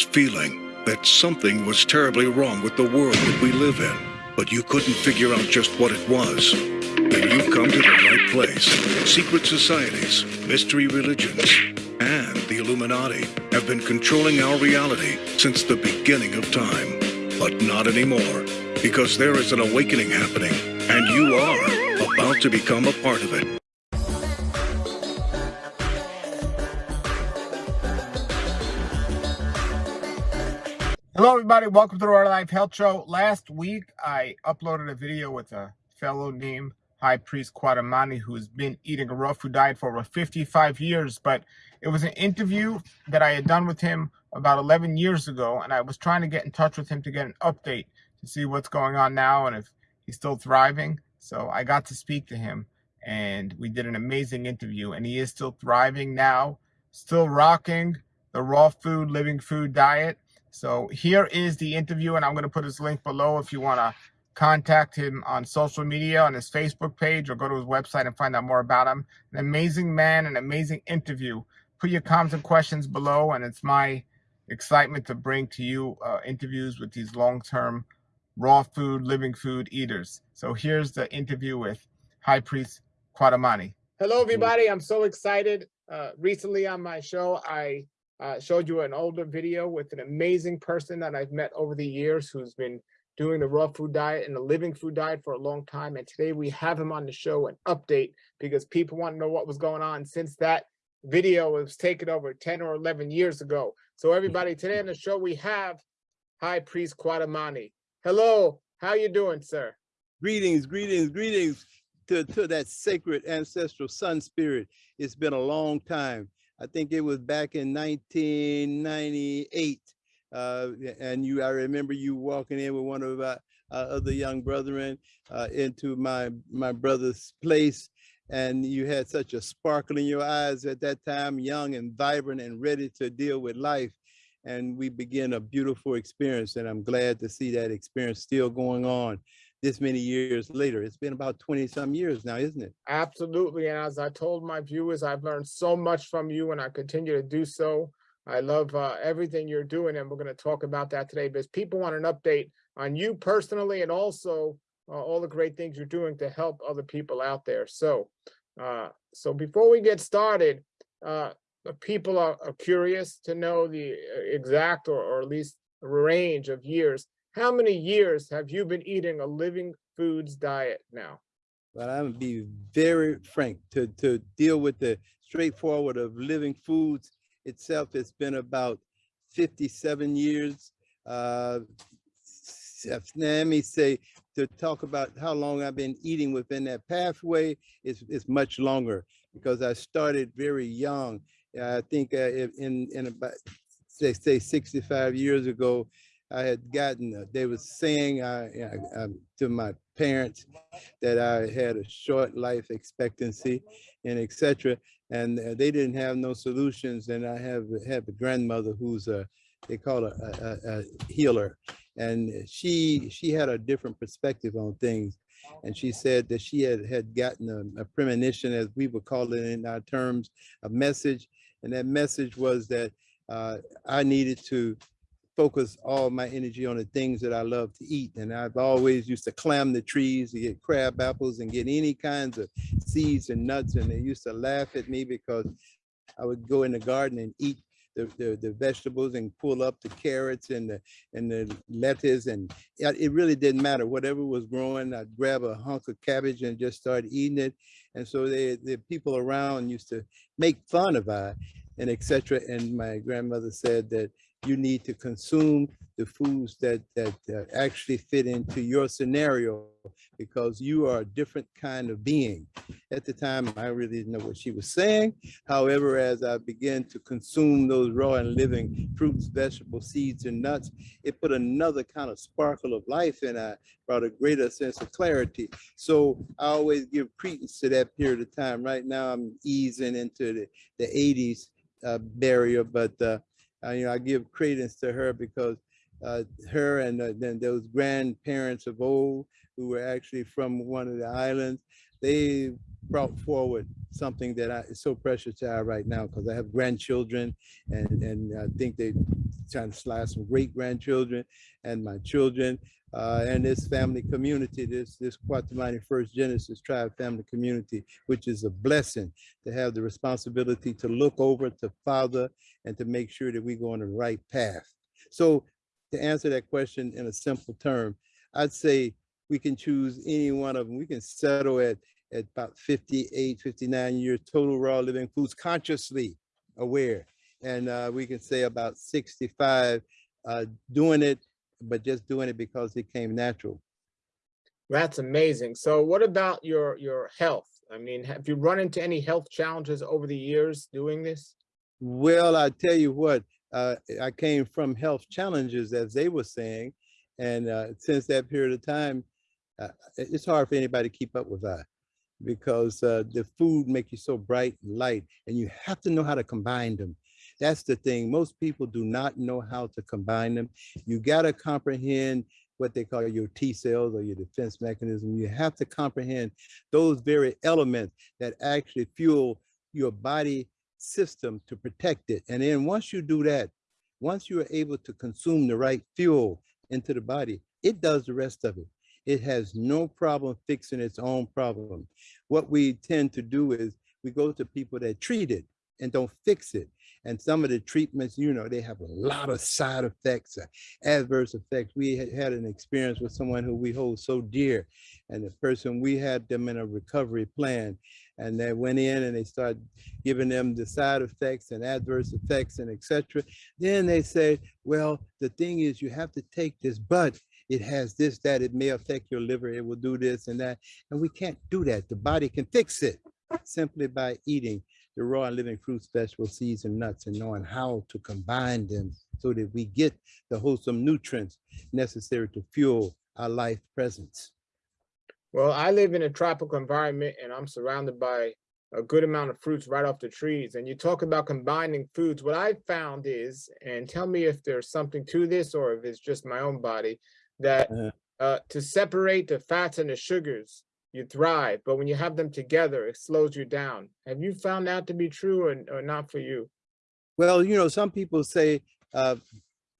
feeling that something was terribly wrong with the world that we live in, but you couldn't figure out just what it was. Then you've come to the right place. Secret societies, mystery religions, and the Illuminati have been controlling our reality since the beginning of time. But not anymore, because there is an awakening happening, and you are about to become a part of it. Everybody. Welcome to the Raw Life Health Show. Last week, I uploaded a video with a fellow named High Priest Kwatamani, who's been eating a raw food diet for over 55 years. But it was an interview that I had done with him about 11 years ago, and I was trying to get in touch with him to get an update to see what's going on now and if he's still thriving. So I got to speak to him, and we did an amazing interview, and he is still thriving now, still rocking the raw food, living food diet so here is the interview, and I'm going to put his link below if you want to contact him on social media, on his Facebook page, or go to his website and find out more about him. An amazing man, an amazing interview. Put your comments and questions below, and it's my excitement to bring to you uh, interviews with these long-term raw food, living food eaters. So here's the interview with High Priest Kwatamani. Hello, everybody. I'm so excited. Uh, recently on my show, I uh, showed you an older video with an amazing person that I've met over the years who's been doing the raw food diet and the living food diet for a long time. And today we have him on the show an update because people want to know what was going on since that video was taken over 10 or 11 years ago. So everybody, today on the show we have High Priest Kwatamani. Hello, how you doing, sir? Greetings, greetings, greetings to, to that sacred ancestral sun spirit. It's been a long time. I think it was back in 1998. Uh, and you, I remember you walking in with one of our uh, other young brethren uh, into my my brother's place, and you had such a sparkle in your eyes at that time, young and vibrant and ready to deal with life. And we began a beautiful experience, and I'm glad to see that experience still going on this many years later. It's been about 20 some years now, isn't it? Absolutely. And as I told my viewers, I've learned so much from you and I continue to do so. I love uh, everything you're doing, and we're going to talk about that today because people want an update on you personally and also uh, all the great things you're doing to help other people out there. So, uh, so before we get started, uh, people are, are, curious to know the uh, exact or, or at least range of years how many years have you been eating a living foods diet now? Well, I'm gonna be very frank to, to deal with the straightforward of living foods itself. It's been about 57 years. Uh, let me say to talk about how long I've been eating within that pathway is, is much longer because I started very young. I think uh, in, in about, say, say 65 years ago, I had gotten, they were saying I, I, I, to my parents that I had a short life expectancy and etc. And uh, they didn't have no solutions. And I have have a grandmother who's a, they call her a, a, a healer. And she she had a different perspective on things. And she said that she had, had gotten a, a premonition, as we would call it in our terms, a message. And that message was that uh, I needed to focus all my energy on the things that I love to eat. And I've always used to climb the trees to get crab apples and get any kinds of seeds and nuts. And they used to laugh at me because I would go in the garden and eat the, the, the, vegetables and pull up the carrots and the and the lettuce and it really didn't matter whatever was growing I'd grab a hunk of cabbage and just start eating it and so they the people around used to make fun of I and etc and my grandmother said that you need to consume the foods that that uh, actually fit into your scenario because you are a different kind of being. At the time, I really didn't know what she was saying. However, as I began to consume those raw and living fruits, vegetables, seeds, and nuts, it put another kind of sparkle of life and I brought a greater sense of clarity. So I always give credence to that period of time. Right now, I'm easing into the, the 80s uh, barrier, but uh, uh, you know, I give credence to her because uh, her and uh, then those grandparents of old who were actually from one of the islands, they brought forward something that I, is so precious to I right now because I have grandchildren and, and I think they trying to slide some great grandchildren and my children uh, and this family community, this this Kwatamani First Genesis Tribe family community, which is a blessing to have the responsibility to look over, to father, and to make sure that we go on the right path. So to answer that question in a simple term, I'd say we can choose any one of them. We can settle at, at about 58, 59 years total raw living foods consciously aware. And uh, we can say about 65 uh, doing it, but just doing it because it came natural. That's amazing. So what about your, your health? I mean, have you run into any health challenges over the years doing this? Well, I tell you what, uh, I came from health challenges, as they were saying. And uh, since that period of time, uh, it's hard for anybody to keep up with that because uh, the food make you so bright and light and you have to know how to combine them. That's the thing. Most people do not know how to combine them. You got to comprehend what they call your T cells or your defense mechanism. You have to comprehend those very elements that actually fuel your body system to protect it. And then once you do that, once you are able to consume the right fuel into the body, it does the rest of it. It has no problem fixing its own problem. What we tend to do is we go to people that treat it and don't fix it. And some of the treatments, you know, they have a lot of side effects, uh, adverse effects. We had, had an experience with someone who we hold so dear, and the person, we had them in a recovery plan, and they went in and they started giving them the side effects and adverse effects and etc. Then they said, well, the thing is you have to take this, but it has this, that, it may affect your liver, it will do this and that. And we can't do that. The body can fix it simply by eating the raw and living fruits, vegetables, seeds, and nuts, and knowing how to combine them so that we get the wholesome nutrients necessary to fuel our life presence. Well, I live in a tropical environment and I'm surrounded by a good amount of fruits right off the trees. And you talk about combining foods. What I found is, and tell me if there's something to this or if it's just my own body, that Uh-huh. uh, to separate the fats and the sugars, you thrive. But when you have them together, it slows you down. Have you found that to be true or, or not for you? Well, you know, some people say uh,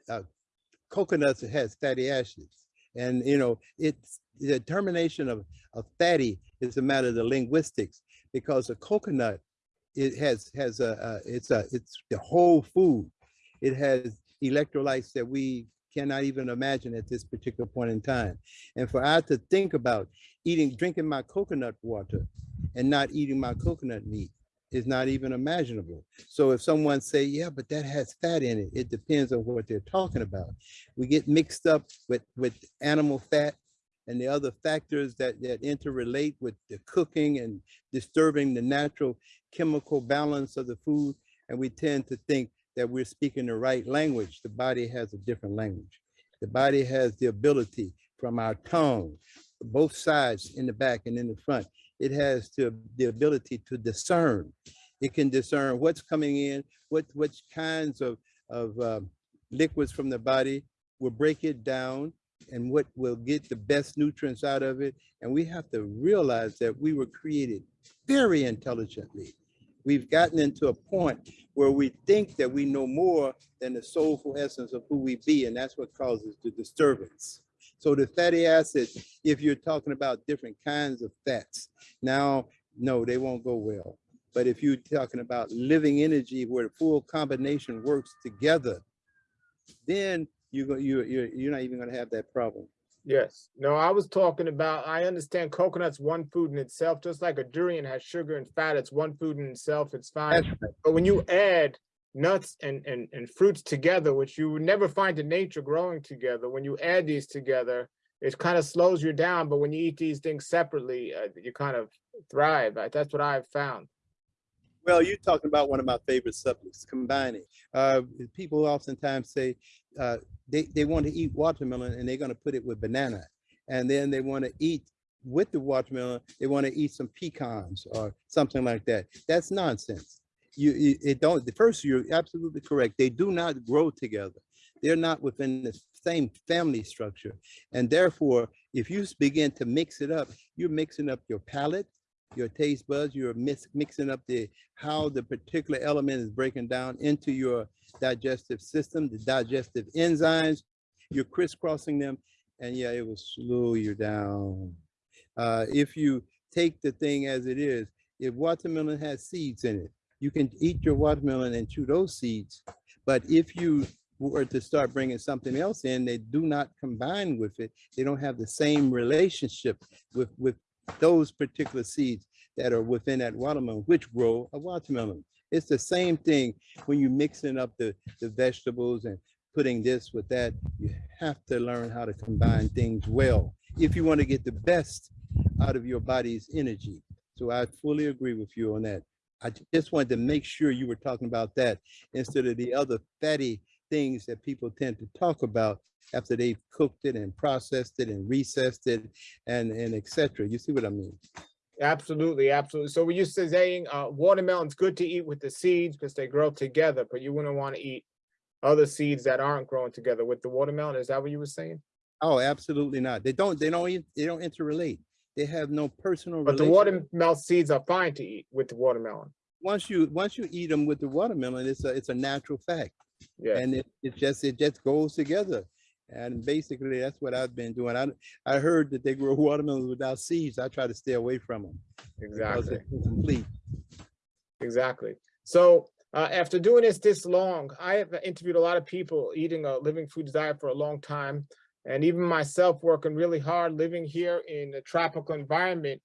uh, coconuts has fatty acids. And, you know, it's the determination of, of fatty is a matter of the linguistics because a coconut, it has, has a, a, it's a, it's the whole food. It has electrolytes that we cannot even imagine at this particular point in time. And for I to think about eating, drinking my coconut water and not eating my coconut meat is not even imaginable. So if someone say, yeah, but that has fat in it, it depends on what they're talking about. We get mixed up with, with animal fat and the other factors that, that interrelate with the cooking and disturbing the natural chemical balance of the food. And we tend to think that we're speaking the right language. The body has a different language. The body has the ability from our tongue, both sides in the back and in the front. It has to, the ability to discern. It can discern what's coming in, what which kinds of, of um, liquids from the body will break it down and what will get the best nutrients out of it. And we have to realize that we were created very intelligently. We've gotten into a point where we think that we know more than the soulful essence of who we be, and that's what causes the disturbance. So the fatty acids, if you're talking about different kinds of fats, now, no, they won't go well. But if you're talking about living energy where the full combination works together, then you go, you you're, you're not even gonna have that problem. Yes. No, I was talking about, I understand coconut's one food in itself, just like a durian has sugar and fat, it's one food in itself, it's fine. Right. But when you add nuts and, and, and fruits together, which you would never find in nature growing together, when you add these together, it kind of slows you down. But when you eat these things separately, uh, you kind of thrive. That's what I've found. Well, you're talking about one of my favorite subjects, combining. Uh, people oftentimes say uh, they, they want to eat watermelon and they're going to put it with banana. And then they want to eat with the watermelon, they want to eat some pecans or something like that. That's nonsense. You, you it don't, the first, you're absolutely correct. They do not grow together. They're not within the same family structure. And therefore, if you begin to mix it up, you're mixing up your palate, your taste buds, you're mix, mixing up the how the particular element is breaking down into your digestive system, the digestive enzymes, you're crisscrossing them, and yeah, it will slow you down. Uh, if you take the thing as it is, if watermelon has seeds in it, you can eat your watermelon and chew those seeds. But if you were to start bringing something else in, they do not combine with it. They don't have the same relationship with, with those particular seeds that are within that watermelon, which grow a watermelon. It's the same thing when you're mixing up the, the vegetables and putting this with that. You have to learn how to combine things well if you want to get the best out of your body's energy. So I fully agree with you on that. I just wanted to make sure you were talking about that instead of the other fatty things that people tend to talk about after they've cooked it and processed it and recessed it and, and etc. You see what I mean? Absolutely, absolutely. So were you saying uh, watermelon's good to eat with the seeds because they grow together, but you wouldn't want to eat other seeds that aren't growing together with the watermelon? Is that what you were saying? Oh, absolutely not. They don't, they don't, they don't interrelate. They have no personal. But the watermelon seeds are fine to eat with the watermelon. Once you, once you eat them with the watermelon, it's a, it's a natural fact. Yeah. And it, it just, it just goes together. And basically, that's what I've been doing. I, I heard that they grow watermelons without seeds. I try to stay away from them. Exactly. Complete. Exactly. So uh, after doing this this long, I have interviewed a lot of people eating a living foods diet for a long time. And even myself working really hard, living here in a tropical environment,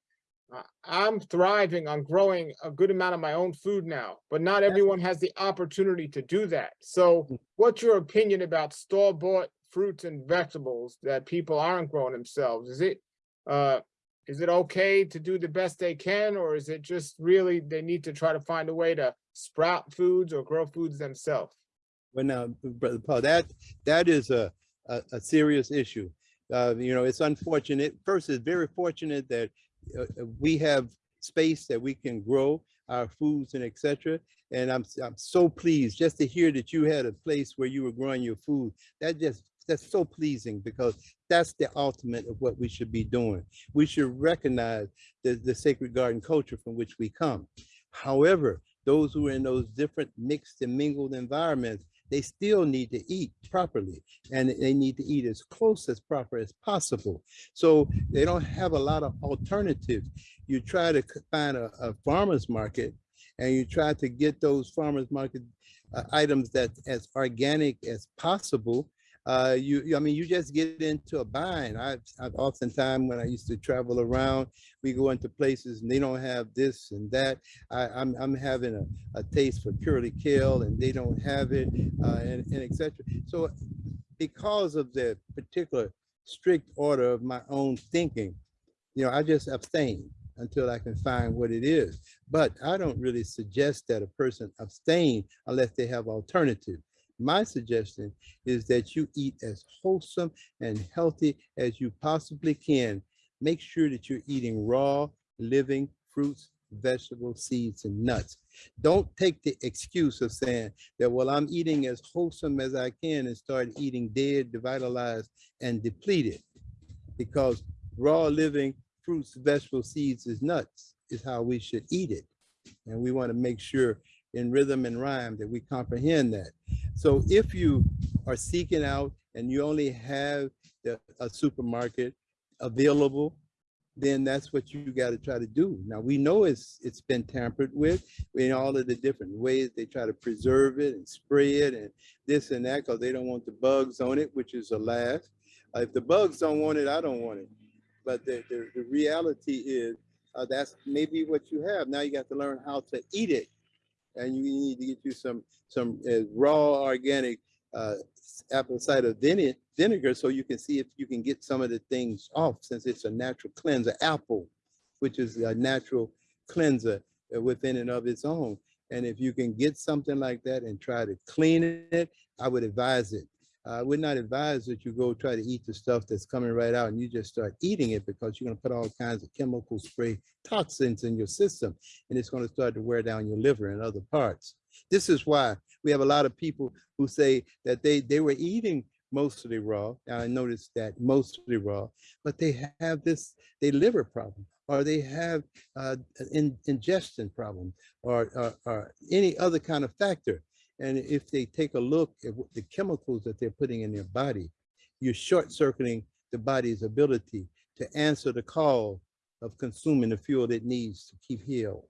I'm thriving on growing a good amount of my own food now, but not everyone has the opportunity to do that. So Mm. what's your opinion about store-bought fruits and vegetables that people aren't growing themselves? Is it, uh, is it okay to do the best they can, or is it just really they need to try to find a way to sprout foods or grow foods themselves? Well, now, Brother Paul, that, that is a, a, a serious issue. Uh, you know, it's unfortunate. First, it's very fortunate that uh, we have space that we can grow our foods and etc. And I'm, I'm so pleased just to hear that you had a place where you were growing your food. That just, that's so pleasing because that's the ultimate of what we should be doing. We should recognize the, the sacred garden culture from which we come. However, those who are in those different mixed and mingled environments, they still need to eat properly and they need to eat as close as proper as possible. So they don't have a lot of alternatives. You try to find a, a farmer's market and you try to get those farmer's market uh, items that as organic as possible. Uh, you, I mean, you just get into a bind. I've, I've oftentimes when I used to travel around, we go into places and they don't have this and that. I, I'm, I'm having a, a taste for curly kale and they don't have it uh, and, and et cetera. So because of the particular strict order of my own thinking, you know, I just abstain until I can find what it is. But I don't really suggest that a person abstain unless they have alternative. My suggestion is that you eat as wholesome and healthy as you possibly can. Make sure that you're eating raw, living fruits, vegetables, seeds, and nuts. Don't take the excuse of saying that, well, I'm eating as wholesome as I can and start eating dead, devitalized, and depleted. Because raw living fruits, vegetables, seeds, is nuts, is how we should eat it. And we want to make sure in rhythm and rhyme that we comprehend that. So if you are seeking out and you only have the, a supermarket available, then that's what you got to try to do. Now we know it's it's been tampered with in all of the different ways they try to preserve it and spray it and this and that because they don't want the bugs on it, which is a laugh. Uh, if the bugs don't want it, I don't want it. But the, the, the reality is uh, that's maybe what you have. Now you got to learn how to eat it. And you need to get you some some uh, raw organic uh, apple cider vinegar, so you can see if you can get some of the things off since it's a natural cleanser. Apple, which is a natural cleanser uh, within and of its own. And if you can get something like that and try to clean it, I would advise it. I would not advise that you go try to eat the stuff that's coming right out and you just start eating it because you're going to put all kinds of chemical spray toxins in your system and it's going to start to wear down your liver and other parts. This is why we have a lot of people who say that they, they were eating mostly raw. Now I noticed that mostly raw, but they have this, they liver problem or they have uh, in, ingestion problem or, or, or any other kind of factor. And if they take a look at what the chemicals that they're putting in their body, you're short circuiting the body's ability to answer the call of consuming the fuel it needs to keep healed.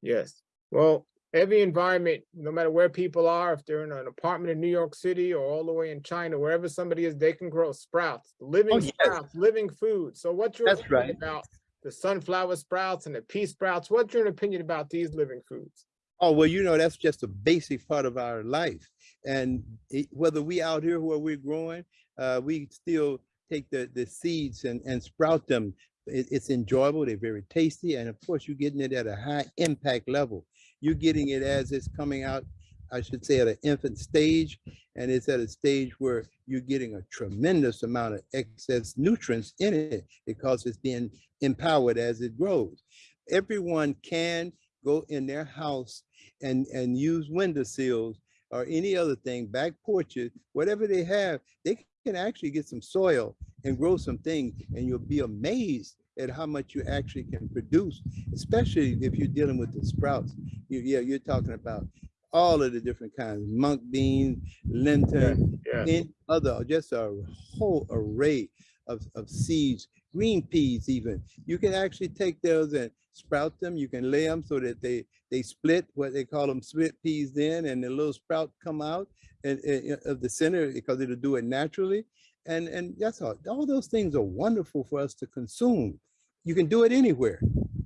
Yes. Well, every environment, no matter where people are, if they're in an apartment in New York City or all the way in China, wherever somebody is, they can grow sprouts, living Oh, yes. sprouts, living food. So what's your That's opinion right. about the sunflower sprouts and the pea sprouts? What's your opinion about these living foods? Oh, well, you know, that's just a basic part of our life. And it- whether we out here where we're growing, uh, we still take the, the seeds and, and sprout them. It- it's enjoyable, they're very tasty. And of course, you're getting it at a high impact level. You're getting it as it's coming out, I should say, at an infant stage. And it's at a stage where you're getting a tremendous amount of excess nutrients in it because it's being empowered as it grows. Everyone can go in their house and, and use windowsills or any other thing, back porches, whatever they have, they can actually get some soil and grow some things and you'll be amazed at how much you actually can produce, especially if you're dealing with the sprouts. You, yeah, you're talking about all of the different kinds, mung beans, linton, Yeah. and other, just a whole array of, of seeds, green peas even. You can actually take those and sprout them. You can lay them so that they, they split, what they call them split peas then, and the little sprout come out and, and- uh, of the center because it'll do it naturally. And, and that's all, all those things are wonderful for us to consume. You can do it anywhere.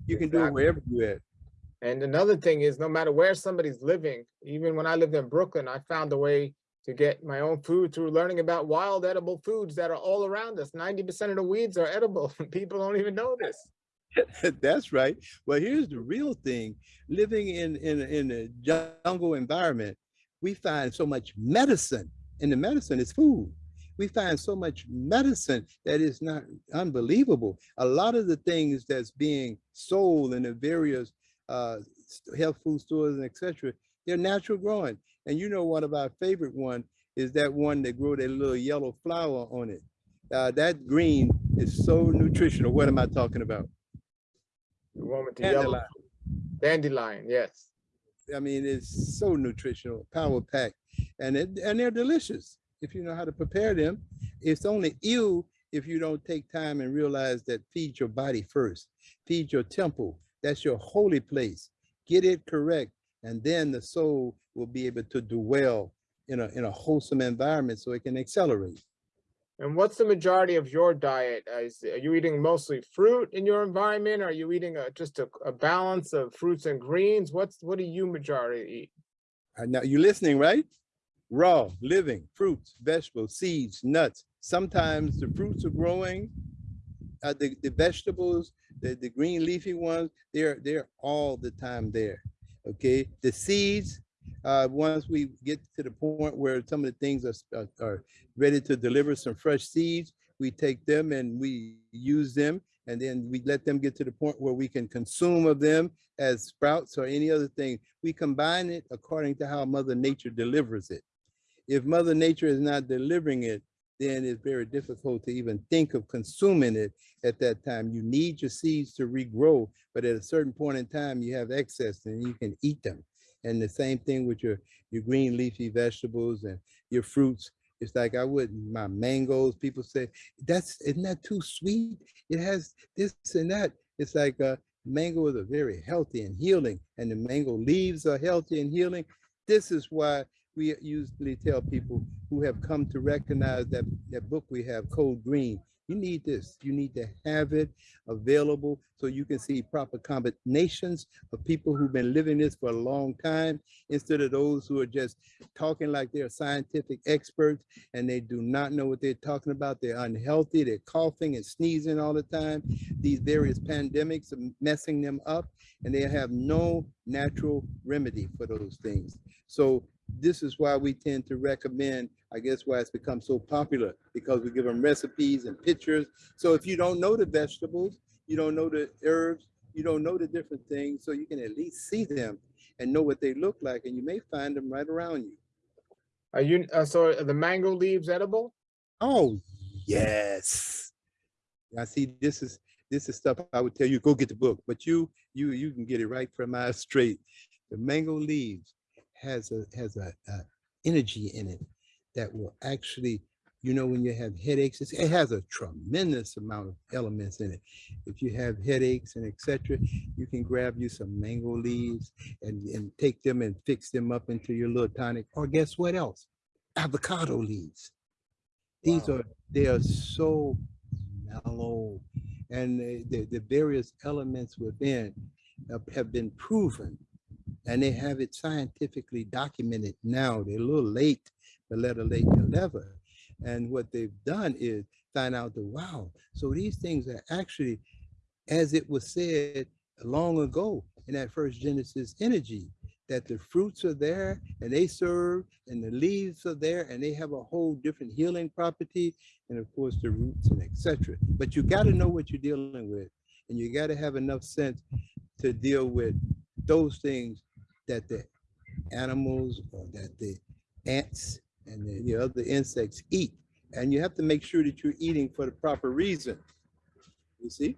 You can do it wherever you're at. And another thing is no matter where somebody's living, even when I lived in Brooklyn, I found a way to get my own food through learning about wild edible foods that are all around us. 90% of the weeds are edible. People don't even know this. That's right. Well, here's the real thing. Living in, in, in a jungle environment, we find so much medicine, and the medicine is food. We find so much medicine that is not unbelievable. A lot of the things that's being sold in the various uh, health food stores and etc. They're natural growing. And you know, one of our favorite one is that one that grow that little yellow flower on it. Uh, that green is so nutritional. What am I talking about? The one with the yellow Dandelion. dandelion, yes. I mean, it's so nutritional, power packed, and it, and they're delicious if you know how to prepare them. It's only you if you don't take time and realize that feed your body first, feed your temple. That's your holy place. Get it correct, and then the soul will be able to do well in a in a wholesome environment, so it can accelerate. And what's the majority of your diet? Uh, is- Are you eating mostly fruit in your environment? Are you eating a, just a, a balance of fruits and greens? What's, what do you majority eat? Uh, Now you're listening, right? Raw, living, fruits, vegetables, seeds, nuts. Sometimes the fruits are growing. Uh, the, the vegetables, the, the green leafy ones, they're they're all the time there. Okay. The seeds, uh, once we get to the point where some of the things are, are, are ready to deliver some fresh seeds, we take them and we use them and then we let them get to the point where we can consume of them as sprouts or any other thing. We combine it according to how Mother Nature delivers it. If Mother Nature is not delivering it, then it's very difficult to even think of consuming it at that time. You need your seeds to regrow, but at a certain point in time, you have excess and you can eat them. And the same thing with your, your green leafy vegetables and your fruits. It's like I would my mangoes. People say that's isn't that too sweet? It has this and that. It's like uh, mangoes are very healthy and healing, and the mango leaves are healthy and healing. This is why we usually tell people who have come to recognize that that book we have, Code Green. You need this. You need to have it available so you can see proper combinations of people who've been living this for a long time instead of those who are just talking like they're scientific experts and they do not know what they're talking about. They're unhealthy. They're coughing and sneezing all the time. These various pandemics are messing them up and they have no natural remedy for those things. So this is why we tend to recommend, I guess why it's become so popular, because we give them recipes and pictures. So if you don't know the vegetables, you don't know the herbs, you don't know the different things, so you can at least see them and know what they look like, and you may find them right around you. Are you, uh, so are the mango leaves edible? Oh, yes. I see this is, this is stuff I would tell you, go get the book, but you, you, you can get it right from our straight. The mango leaves has a, has a, a energy in it that will actually, you know, when you have headaches, it's- it has a tremendous amount of elements in it. If you have headaches and etc., you can grab you some mango leaves and, and take them and fix them up into your little tonic. Or guess what else? Avocado leaves. These Wow. are, they are so mellow and the, the, the various elements within have been proven and they have it scientifically documented now. They're a little late, but better late never. And what they've done is find out that, wow, so these things are actually, as it was said long ago in that first Genesis energy, that the fruits are there and they serve and the leaves are there and they have a whole different healing property and of course the roots and etc. But you got to know what you're dealing with and you got to have enough sense to deal with those things that the animals or that the ants and the, the other insects eat. And you have to make sure that you're eating for the proper reason. You see?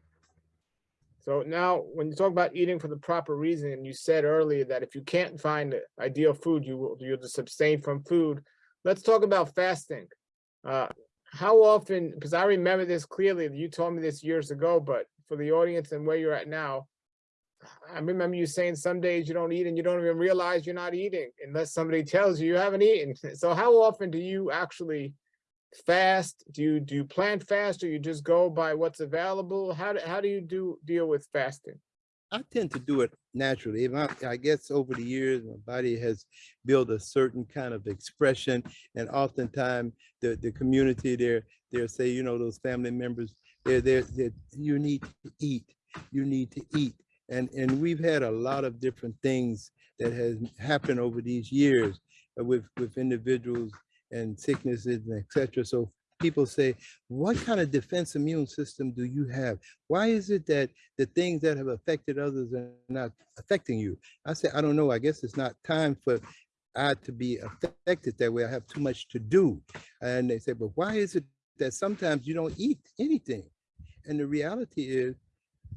So now, when you talk about eating for the proper reason, and you said earlier that if you can't find the ideal food, you will you just abstain from food. Let's talk about fasting. Uh, how often? Because I remember this clearly. You told me this years ago, but for the audience and where you're at now, I remember you saying some days you don't eat and you don't even realize you're not eating unless somebody tells you you haven't eaten. So how often do you actually fast? Do you do you plan fast or you just go by what's available? How do, how do you do deal with fasting? I tend to do it naturally. I, I guess over the years, my body has built a certain kind of expression, and oftentimes the the community there, they'll say, you know, those family members, they're that you need to eat, you need to eat, and and we've had a lot of different things that has happened over these years uh, with with individuals and sicknesses and etc. So people say, what kind of defense immune system do you have? Why is it that the things that have affected others are not affecting you? I say, I don't know. I guess it's not time for I to be affected that way. I have too much to do. And they say, but why is it that sometimes you don't eat anything? And the reality is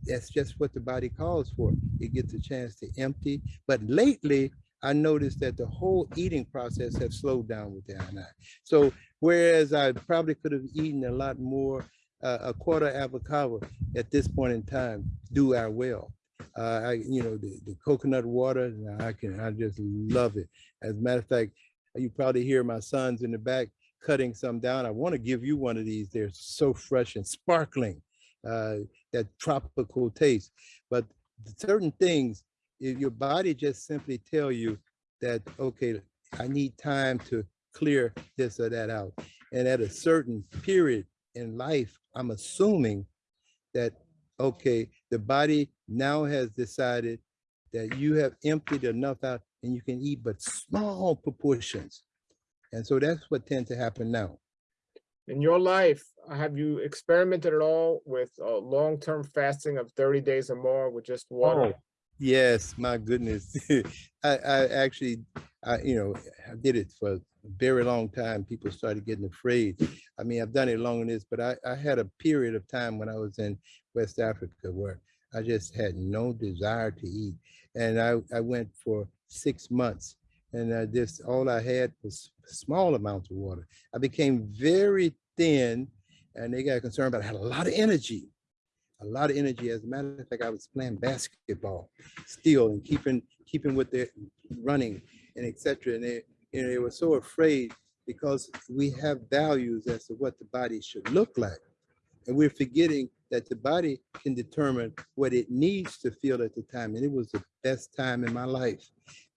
that's just what the body calls for. It gets a chance to empty. But lately, I noticed that the whole eating process has slowed down with the INI. So whereas I probably could have eaten a lot more, uh, a quarter avocado at this point in time, do our well. Uh, I, you know, the, the coconut water, I can, I just love it. As a matter of fact, you probably hear my sons in the back cutting some down. I want to give you one of these. They're so fresh and sparkling, uh, that tropical taste. But certain things, if your body just simply tell you that, okay, I need time to clear this or that out. And at a certain period in life, I'm assuming that, okay, the body now has decided that you have emptied enough out and you can eat but small proportions. And so that's what tends to happen now. In your life, have you experimented at all with uh, long-term fasting of 30 days or more with just water? Oh, Yes, my goodness. I, I actually, I, you know, I did it for a very long time. People started getting afraid. I mean, I've done it longer than this, but I, I had a period of time when I was in West Africa where I just had no desire to eat. And I, I went for six months and I just, all I had was small amounts of water. I became very thin and they got concerned about I had a lot of energy a lot of energy. As a matter of fact, I was playing basketball still and keeping keeping with their running and etc. And they, you know, they were so afraid because we have values as to what the body should look like. And we're forgetting that the body can determine what it needs to feel at the time. And it was the best time in my life.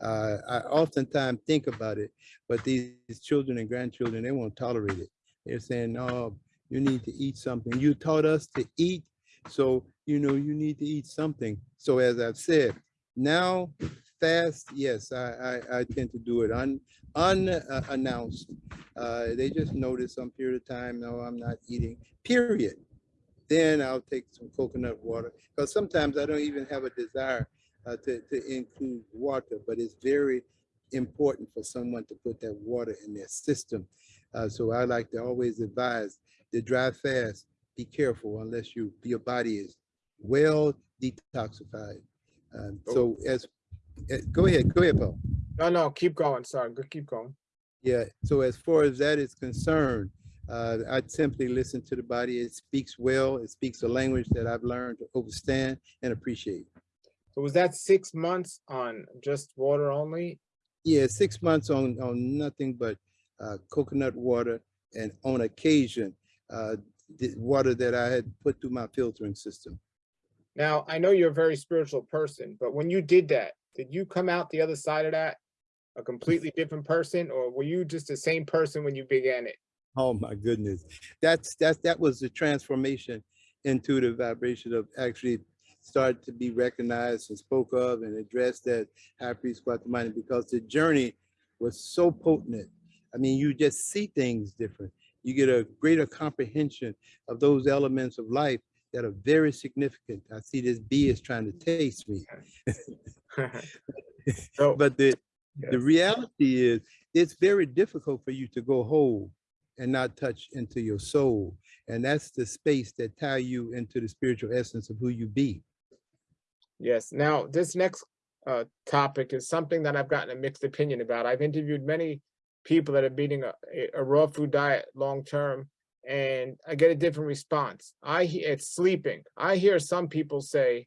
Uh, I oftentimes think about it, but these children and grandchildren, they won't tolerate it. They're saying, no, you need to eat something. You taught us to eat so, you know, you need to eat something. So as I've said, now fast, yes, I, I, I tend to do it un, unannounced. Uh, they just notice some period of time, no, I'm not eating, period. Then I'll take some coconut water because sometimes I don't even have a desire uh, to, to include water, but it's very important for someone to put that water in their system. Uh, so I like to always advise the dry fast be careful unless you your body is well detoxified. Um, so as, eh, go ahead, go ahead, Paul. No, no, keep going. Sorry, keep going. Yeah, so as far as that is concerned, uh, I simply listen to the body. It speaks well. It speaks a language that I've learned to understand and appreciate. So was that six months on just water only? Yeah, six months on, on nothing but uh, coconut water and on occasion, uh, the water that I had put through my filtering system. Now, I know you're a very spiritual person, but when you did that, did you come out the other side of that a completely different person, or were you just the same person when you began it? Oh my goodness. That's that's that was the transformation into the vibration of actually started to be recognized and spoke of and addressed at High Priest Kwatamani because the journey was so potent. I mean, you just see things different. You get a greater comprehension of those elements of life that are very significant. I see this bee is trying to taste me. So, But the, the reality is it's very difficult for you to go whole and not touch into your soul. And that's the space that tie you into the spiritual essence of who you be. Yes, now this next uh, topic is something that I've gotten a mixed opinion about. I've interviewed many people that are eating a, a- a raw food diet long-term, and I get a different response. I, it's sleeping. I hear some people say,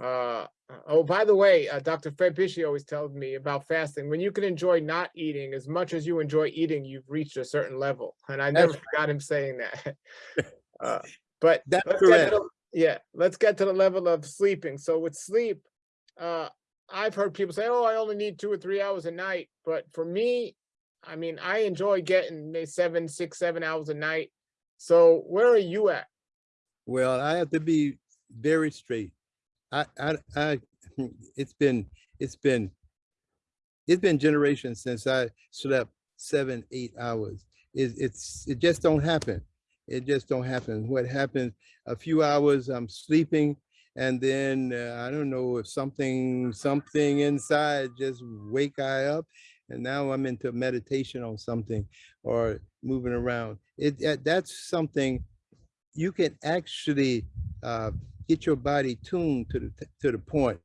uh, oh, by the way, uh, Dr. Fred Bisci always tells me about fasting. When you can enjoy not eating as much as you enjoy eating, you've reached a certain level. And I never That's forgot him saying that. Uh, But That's let's get to yeah, let's get to the level of sleeping. So with sleep, uh, I've heard people say, oh, I only need two or three hours a night. But for me, I mean, I enjoy getting maybe seven, six, seven hours a night. So where are you at? Well, I have to be very straight. I, I, I, it's been, it's been, it's been generations since I slept seven, eight hours. It, it's, it just don't happen. It just don't happen. What happens, a few hours I'm sleeping and then uh, I don't know if something, something inside just wake I up and now I'm into meditation on something or moving around. It, that- that's something you can actually uh, get your body tuned to the to the point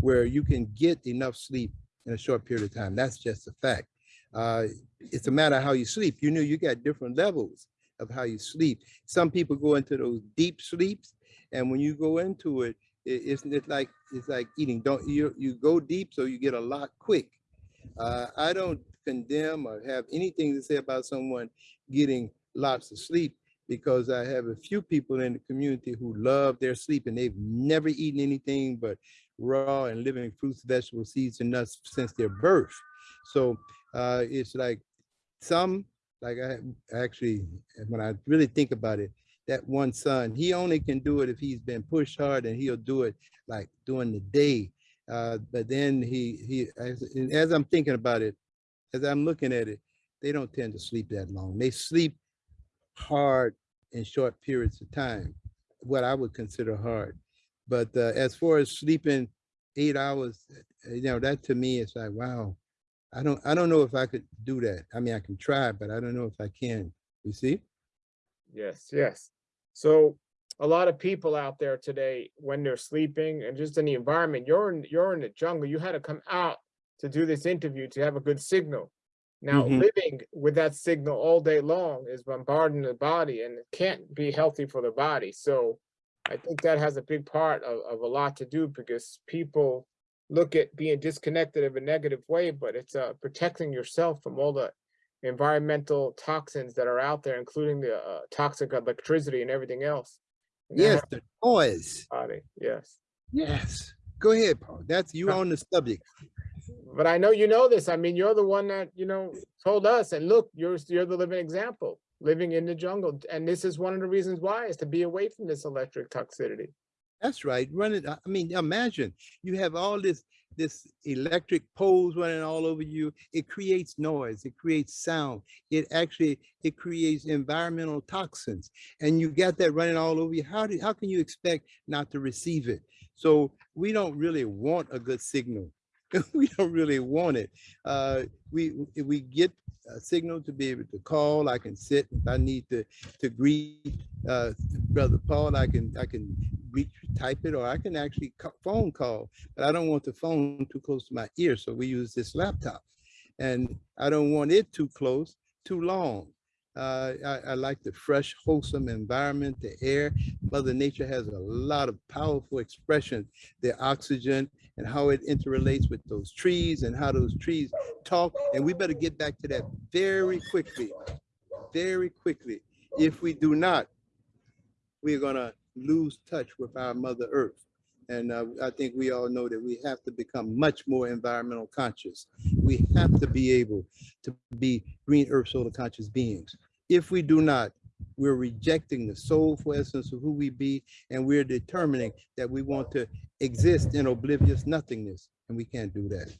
where you can get enough sleep in a short period of time. That's just a fact. Uh, it's a matter of how you sleep. You know, you got different levels of how you sleep. Some people go into those deep sleeps, and when you go into it, it it's, it's like it's like eating. Don't you you go deep so you get a lot quick. Uh, I don't condemn or have anything to say about someone getting lots of sleep because I have a few people in the community who love their sleep and they've never eaten anything but raw and living fruits, vegetables, seeds, and nuts since their birth. So uh, it's like some, like I actually, when I really think about it, that one son, he only can do it if he's been pushed hard and he'll do it like during the day. Uh, but then he, he as, as I'm thinking about it, as I'm looking at it, they don't tend to sleep that long. They sleep hard in short periods of time, what I would consider hard. But uh, as far as sleeping eight hours, uh, you know, that to me is like, wow, I don't, I don't know if I could do that. I mean, I can try, but I don't know if I can. You see? Yes, yes. So a lot of people out there today, when they're sleeping and just in the environment, you're in, you're in the jungle, you had to come out to do this interview to have a good signal. Now, Mhm. living with that signal all day long is bombarding the body and it can't be healthy for the body. So I think that has a big part of, of a lot to do because people look at being disconnected in a negative way, but it's uh, protecting yourself from all the environmental toxins that are out there, including the uh, toxic electricity and everything else. Yes, the noise. Body, yes. Yes. Go ahead, Paul. That's you on the subject. But I know you know this. I mean, you're the one that, you know, told us, and look, you're, you're the living example, living in the jungle. And this is one of the reasons why is to be away from this electric toxicity. That's right. Run it. I mean, imagine you have all this this electric poles running all over you. It creates noise. It creates sound. It actually it creates environmental toxins, and you got that running all over you. How do how can you expect not to receive it? So we don't really want a good signal. we don't really want it. Uh, we we get a signal to be able to call. I can sit if I need to to greet uh, brother Paul. I can I can reach type it or I can actually phone call. But I don't want the phone too close to my ear, so we use this laptop, and I don't want it too close, too long. Uh, I, I like the fresh, wholesome environment, the air. Mother Nature has a lot of powerful expression, the oxygen and how it interrelates with those trees and how those trees talk. And we better get back to that very quickly, very quickly. If we do not, we're gonna lose touch with our Mother Earth. And uh, I think we all know that we have to become much more environmental conscious. We have to be able to be green earth solar conscious beings. If we do not, we're rejecting the soulful essence of who we be, and we're determining that we want to exist in oblivious nothingness, and we can't do that.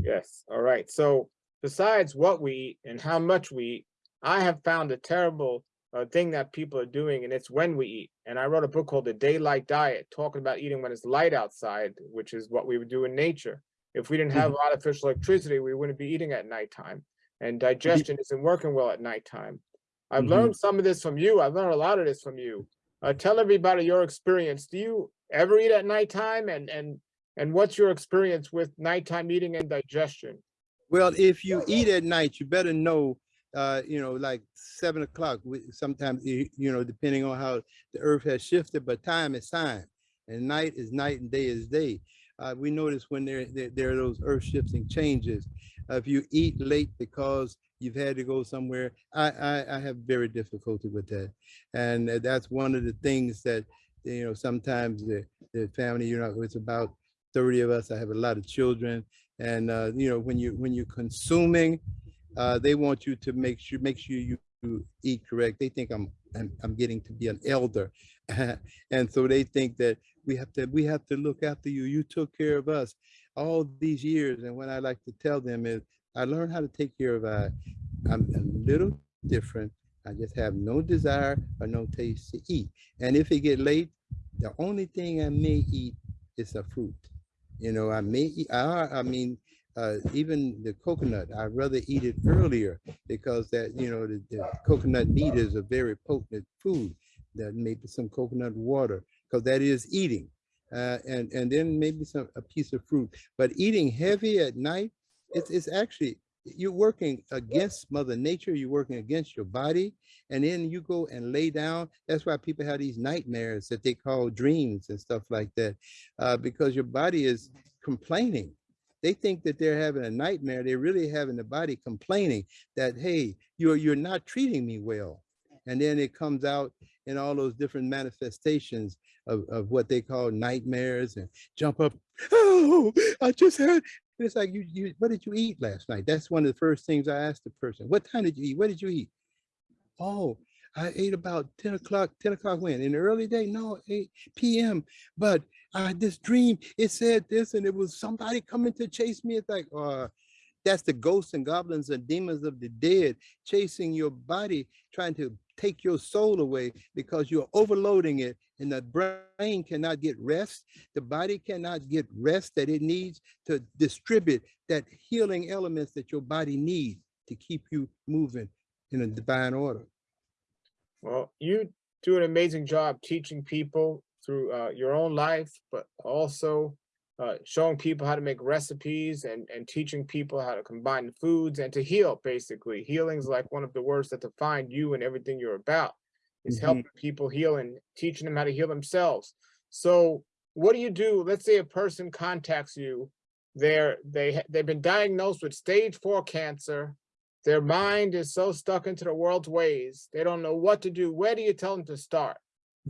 Yes, all right. So besides what we eat and how much we eat, I have found a terrible uh, thing that people are doing, and it's when we eat. And I wrote a book called The Daylight Diet, talking about eating when it's light outside, which is what we would do in nature. If we didn't have artificial electricity, we wouldn't be eating at nighttime. And digestion isn't working well at nighttime. I've Mhm. learned some of this from you. I've learned a lot of this from you. Uh, tell everybody your experience. Do you ever eat at nighttime? And and and what's your experience with nighttime eating and digestion? Well, if you eat at night, you better know, uh, you know, like seven o'clock, we- sometimes, you you know, depending on how the earth has shifted, but time is time. And night is night and day is day. Uh, we notice when there, there, there are those earth shifting changes. Uh, if you eat late because you've had to go somewhere, I, I, I have very difficulty with that. And uh, that's one of the things that, you know, sometimes the, the family, you know, it's about 30 of us. I have a lot of children. And, uh, you know, when you, when you're consuming, uh, they want you to make sure, make sure you, eat correct. They think I'm, I'm, I'm getting to be an elder. and so they think that we have to, we have to look after you. You took care of us all these years. And what I like to tell them is I learned how to take care of, uh, I'm a little different. I just have no desire or no taste to eat. And if it get late, the only thing I may eat is a fruit. You know, I may eat, I, I mean, uh, even the coconut, I'd rather eat it earlier because that, you know, the, the coconut meat is a very potent food. That maybe some coconut water, because that is eating. Uh, and, and then maybe some, a piece of fruit. But eating heavy at night, it's, it's actually, you're working against Mother Nature, you're working against your body, and then you go and lay down. That's why people have these nightmares that they call dreams and stuff like that, uh, because your body is complaining. They think that they're having a nightmare. They're really having the body complaining that, hey, you're you're not treating me well. And then it comes out in all those different manifestations of, of what they call nightmares and jump up. Oh, I just had it's like you, you, what did you eat last night? That's one of the first things I asked the person. What time did you eat? What did you eat? Oh, I ate about 10 o'clock, 10 o'clock when? In the early day? No, 8 p.m. But I had this dream, it said this, and it was somebody coming to chase me. It's like, uh, that's the ghosts and goblins and demons of the dead chasing your body, trying to take your soul away because you're overloading it and the brain cannot get rest. The body cannot get rest that it needs to distribute that healing elements that your body needs to keep you moving in a divine order. Well, you do an amazing job teaching people through uh, your own life, but also uh, showing people how to make recipes and, and teaching people how to combine foods and to heal, basically. Healing is like one of the words that define you and everything you're about, is Mhm. helping people heal and teaching them how to heal themselves. So what do you do? Let's say a person contacts you. They're, they, they've been diagnosed with stage four cancer. Their mind is so stuck into the world's ways. They don't know what to do. Where do you tell them to start?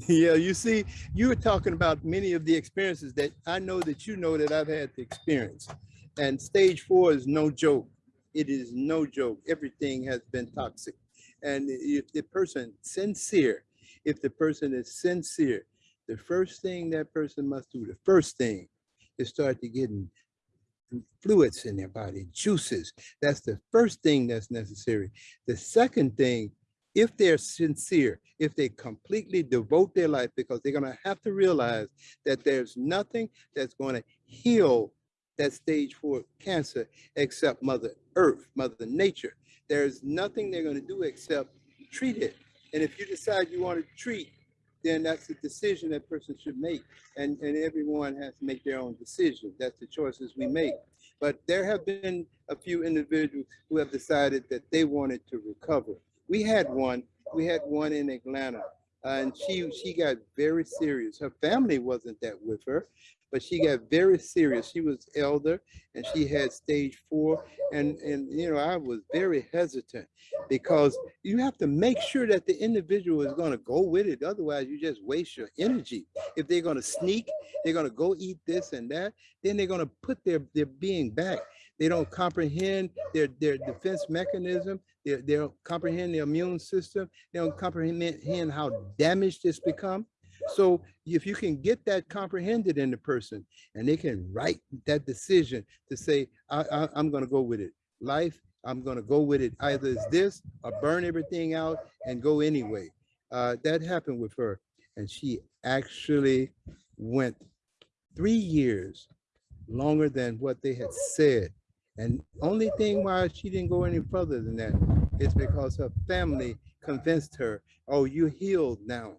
Yeah, you see, you were talking about many of the experiences that I know that you know that I've had to experience. And stage four is no joke. It is no joke. Everything has been toxic. And if the person sincere, if the person is sincere, the first thing that person must do, the first thing is start to getting fluids in their body, juices. That's the first thing that's necessary. The second thing if they're sincere, if they completely devote their life, because they're going to have to realize that there's nothing that's going to heal that stage four cancer except Mother Earth, Mother Nature. There's nothing they're going to do except treat it. And if you decide you want to treat, then that's a decision that person should make. And, and everyone has to make their own decision. That's the choices we make. But there have been a few individuals who have decided that they wanted to recover. We had one, we had one in Atlanta and she she got very serious. Her family wasn't that with her, but she got very serious. She was elder and she had stage four. And, and you know, I was very hesitant because you have to make sure that the individual is going to go with it. Otherwise, you just waste your energy. If they're going to sneak, they're going to go eat this and that, then they're going to put their, their being back. They don't comprehend their, their defense mechanism. They, they don't comprehend their immune system. They don't comprehend how damaged it's become. So if you can get that comprehended in the person and they can write that decision to say, I, I'm going to go with it. Life, I'm going to go with it. Either it's this or burn everything out and go anyway. Uh, that happened with her. And she actually went three years longer than what they had said. And only thing why she didn't go any further than that is because her family convinced her, oh, you healed now.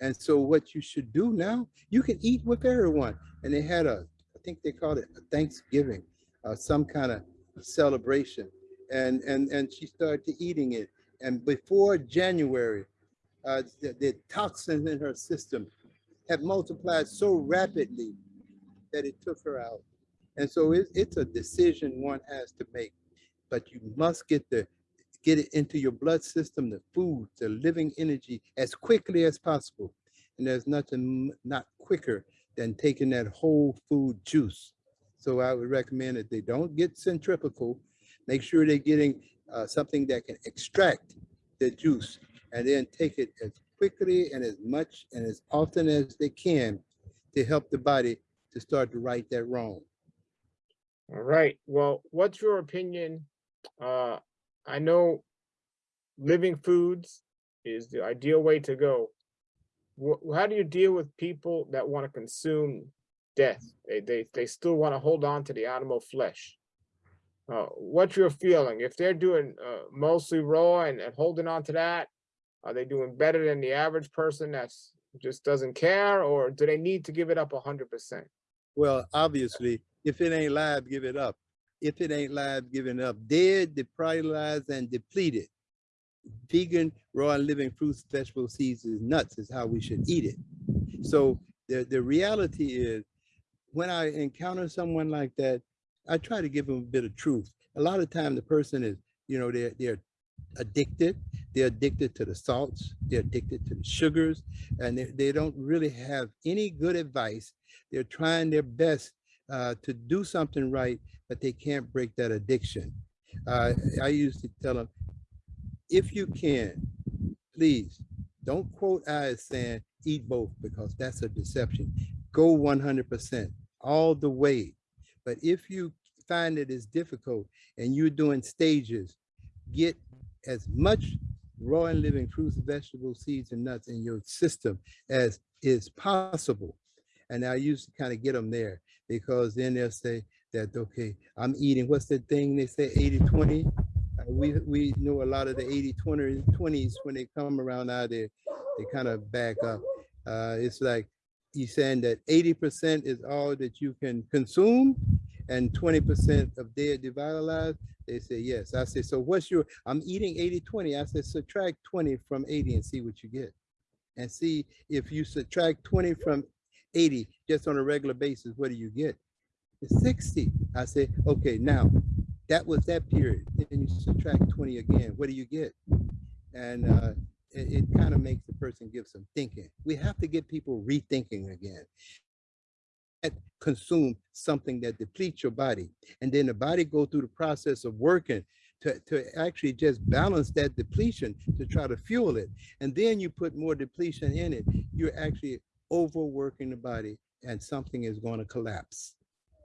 And so what you should do now, you can eat with everyone. And they had a, I think they called it a Thanksgiving, uh, some kind of celebration. And, and, and she started eating it. And before January, uh, the, the toxins in her system had multiplied so rapidly that it took her out. And so it, it's a decision one has to make, but you must get the get it into your blood system, the food, the living energy as quickly as possible. And there's nothing not quicker than taking that whole food juice. So I would recommend that they don't get centrifugal. Make sure they're getting uh, something that can extract the juice and then take it as quickly and as much and as often as they can to help the body to start to right that wrong. All right. Well, what's your opinion? Uh, I know living foods is the ideal way to go. How do you deal with people that want to consume death? They, they, they still want to hold on to the animal flesh. Uh, what's your feeling? If they're doing uh, mostly raw and, and holding on to that, are they doing better than the average person that's just doesn't care, or do they need to give it up hundred percent? Well, obviously, if it ain't live, give it up. If it ain't live, give it up. Dead, deprioritized, and depleted. Vegan, raw and living fruits, vegetables, seeds, is nuts is how we should eat it. So the, the reality is when I encounter someone like that, I try to give them a bit of truth. A lot of time the person is, you know, they're, they're addicted. They're addicted to the salts. They're addicted to the sugars, and they, they don't really have any good advice. They're trying their best uh, to do something right, but they can't break that addiction. Uh, I used to tell them, if you can, please don't quote I as saying eat both because that's a deception. Go 100% all the way. But if you find it is difficult and you're doing stages, get as much raw and living fruits, vegetables, seeds, and nuts in your system as is possible. And I used to kind of get them there because then they'll say that, okay, I'm eating, what's the thing they say, 80, 20? Uh, we, we know a lot of the 80, 20, 20s when they come around out there, they kind of back up. Uh, it's like he's saying that 80% is all that you can consume and 20% of dead devitalized. They say, yes. I say, so what's your, I'm eating 80, 20. I said, subtract 20 from 80 and see what you get. And see if you subtract 20 from 80 just on a regular basis, what do you get? It's 60. I say, okay, now that was that period. Then you subtract 20 again, what do you get? And uh, it, it kind of makes the person give some thinking. We have to get people rethinking again consume something that depletes your body and then the body go through the process of working to, to actually just balance that depletion to try to fuel it and then you put more depletion in it you're actually overworking the body and something is going to collapse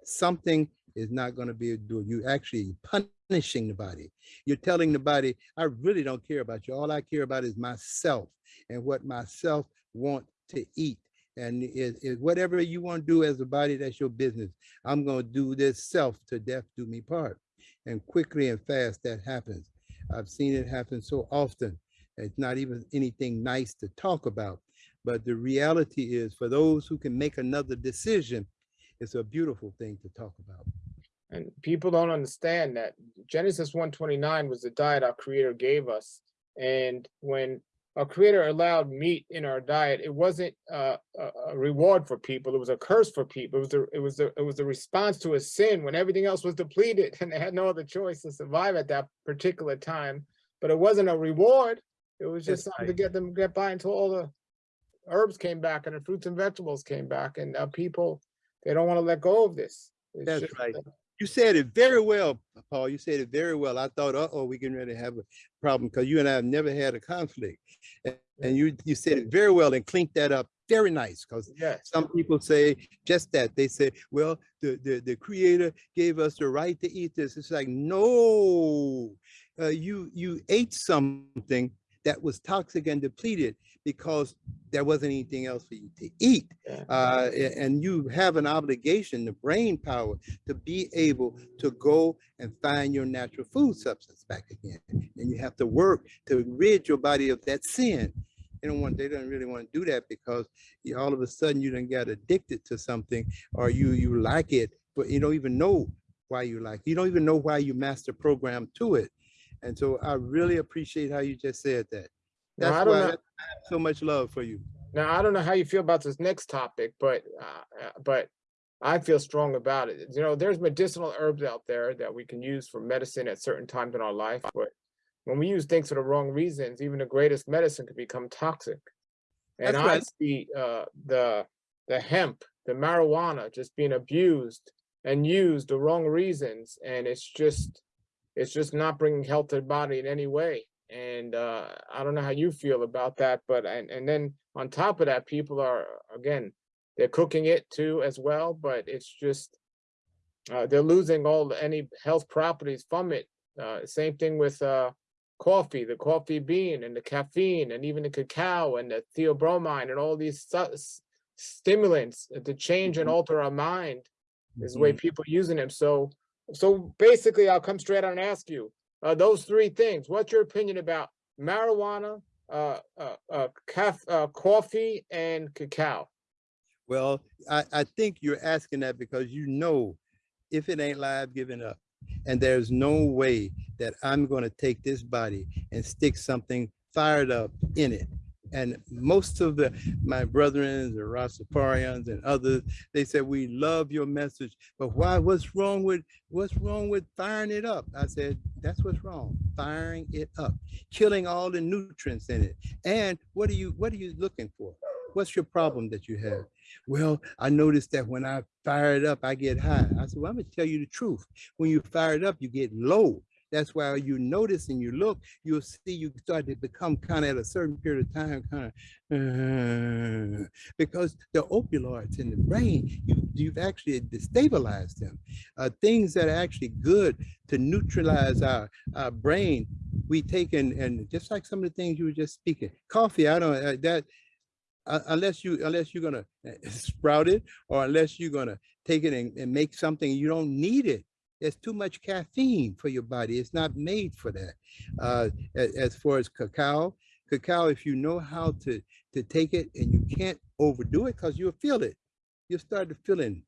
something is not going to be do you actually punishing the body you're telling the body i really don't care about you all i care about is myself and what myself want to eat And it, whatever you want to do as a body, that's your business. I'm going to do this self to death do me part. And quickly and fast that happens. I've seen it happen so often. It's not even anything nice to talk about. But the reality is for those who can make another decision, it's a beautiful thing to talk about. And people don't understand that Genesis 129 was the diet our creator gave us. And when our creator allowed meat in our diet, it wasn't uh, a, a reward for people. It was a curse for people. It was a, it was a, it was a response to a sin when everything else was depleted and they had no other choice to survive at that particular time. But it wasn't a reward. It was just That's something to get them get by until all the herbs came back and the fruits and vegetables came back. And uh, people, they don't want to let go of this. It's That's just, right. uh, You said it very well, Paul. You said it very well. I thought, uh-oh, we can really have a problem because you and I have never had a conflict. And, and you you said it very well and clinked that up very nice because Yes. some people say just that. They say, well, the, the, the creator gave us the right to eat this. It's like, no, uh, you, you ate something that was toxic and depleted because there wasn't anything else for you to eat. Uh, and you have an obligation, the brain power, to be able to go and find your natural food substance back again. And you have to work to rid your body of that sin. They don't want, they don't really want to do that because you, all of a sudden you don't get addicted to something or you, you like it, but you don't even know why you like, it. you don't even know why you master program to it. And so I really appreciate how you just said that. Now, That's I don't why know- I have so much love for you. Now, I don't know how you feel about this next topic, but, uh, uh, but I feel strong about it. You know, there's medicinal herbs out there that we can use for medicine at certain times in our life, but when we use things for the wrong reasons, even the greatest medicine can become toxic. And That's I right. see, uh, the, the hemp, the marijuana just being abused and used the wrong reasons, and it's just, it's just not bringing health to the body in any way. And uh, I don't know how you feel about that, but and and then on top of that, people are again, they're cooking it too as well, but it's just uh, they're losing all any health properties from it. Uh, same thing with uh, coffee, the coffee bean and the caffeine and even the cacao and the theobromine and all these stimulants to change and Mhm. alter our mind is the way people using them. So, so basically, I'll come straight out and ask you, uh, those three things. What's your opinion about marijuana, uh, uh, uh, uh, coffee, and cacao? Well, I, I think you're asking that because you know, if it ain't live, giving up. And there's no way that I'm going to take this body and stick something fired up in it. And most of the my brethren, the Rastafarians and others, they said, we love your message, but why, what's wrong with, what's wrong with firing it up? I said, that's what's wrong, firing it up, killing all the nutrients in it. And what are you, what are you looking for? What's your problem that you have? Well, I noticed that when I fire it up, I get high. I said, well, I'm gonna tell you the truth. When you fire it up, you get low. That's why you notice and you look, you'll see you start to become kind of at a certain period of time, kind of, because the opioids in the brain, you, you've actually destabilized them. Uh, things that are actually good to neutralize our, our brain, we take and, and just like some of the things you were just speaking, coffee, I don't, uh, that, uh, unless you unless you're gonna uh, sprout it or unless you're gonna take it and, and make something you don't need it there's too much caffeine for your body it's not made for that uh as far as cacao cacao if you know how to to take it and you can't overdo it because you'll feel it you'll start to feeling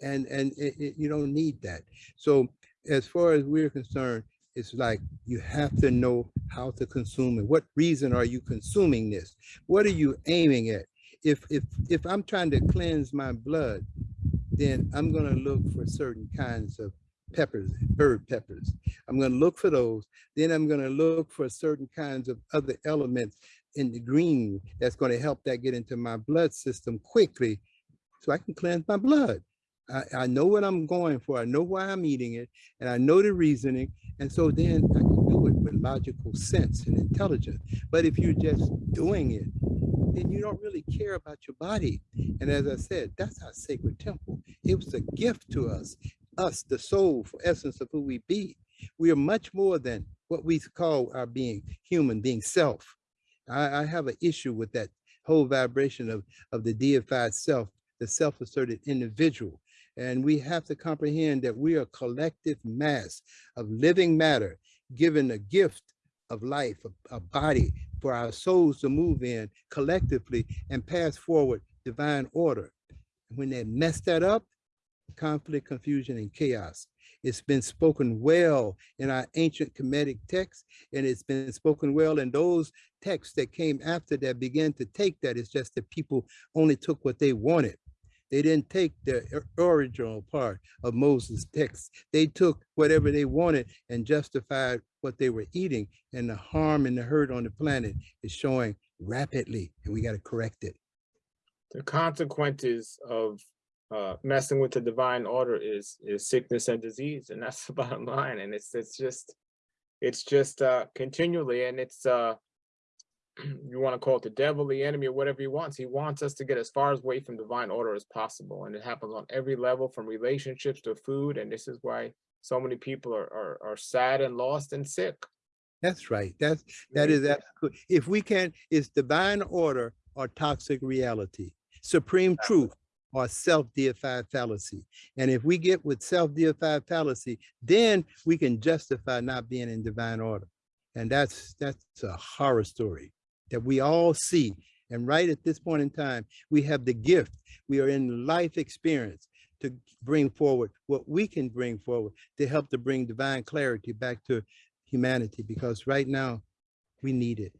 and and it, it- you don't need that so as far as we're concerned it's like you have to know how to consume it. What reason are you consuming this? What are you aiming at? If if if I'm trying to cleanse my blood, then I'm gonna look for certain kinds of peppers, herb peppers. I'm gonna look for those. Then I'm gonna look for certain kinds of other elements in the green that's gonna help that get into my blood system quickly so I can cleanse my blood. I, I know what I'm going for. I know why I'm eating it and I know the reasoning. And so then I can do it with logical sense and intelligence. But if you're just doing it, then you don't really care about your body. And as I said, that's our sacred temple. It was a gift to us, us, the soul, for essence of who we be. We are much more than what we call our being, human being self. I, I have an issue with that whole vibration of, of the deified self, the self-asserted individual. And we have to comprehend that we are a collective mass of living matter, given a gift of life, a, a body for our souls to move in collectively and pass forward divine order. When they mess that up, conflict, confusion, and chaos. It's been spoken well in our ancient Kemetic texts, and it's been spoken well in those texts that came after that began to take that. It's just that people only took what they wanted. They didn't take the original part of Moses' text. They took whatever they wanted and justified what they were eating, and the harm and the hurt on the planet is showing rapidly, and we got to correct it. The consequences of uh, messing with the divine order is is sickness and disease, and that's the bottom line. And it's it's just it's just uh, continually, and it's uh, you want to call it the devil, the enemy, or whatever he wants. He wants us to get as far away from divine order as possible, and it happens on every level, from relationships to food. And this is why so many people are are, are sad and lost and sick. That's right. That's that is absolutely. If we can, it's divine order or toxic reality, supreme truth or self-deified fallacy. And if we get with self-deified fallacy, then we can justify not being in divine order. And that's that's a horror story that we all see. And right at this point in time, we have the gift. We are in life experience to bring forward what we can bring forward to help to bring divine clarity back to humanity because right now we need it.